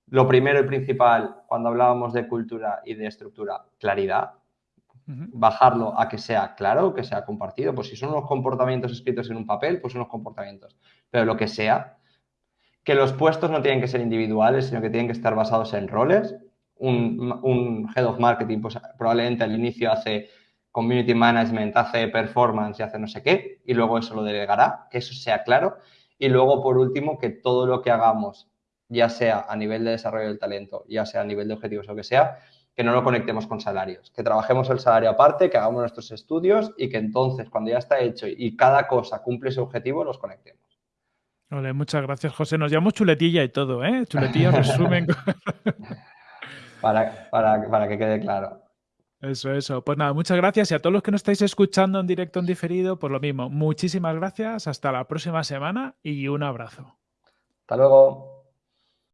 lo primero y principal, cuando hablábamos de cultura y de estructura, claridad. Bajarlo a que sea claro, que sea compartido. Pues si son unos comportamientos escritos en un papel, pues unos comportamientos pero lo que sea, que los puestos no tienen que ser individuales, sino que tienen que estar basados en roles. Un, head of marketing, pues probablemente al inicio hace community management, hace performance y hace no sé qué, y luego eso lo delegará, que eso sea claro. Y luego, por último, que todo lo que hagamos, ya sea a nivel de desarrollo del talento, ya sea a nivel de objetivos o lo que sea, que no lo conectemos con salarios, que trabajemos el salario aparte, que hagamos nuestros estudios y que entonces, cuando ya está hecho y cada cosa cumple su objetivo, los conectemos muchas gracias, José. Nos llamamos chuletilla y todo, ¿eh? Chuletilla resumen. para, para, que quede claro. Eso, eso. Pues nada, muchas gracias. Y a todos los que nos estáis escuchando en directo, en diferido, pues lo mismo. Muchísimas gracias. Hasta la próxima semana y un abrazo. Hasta luego.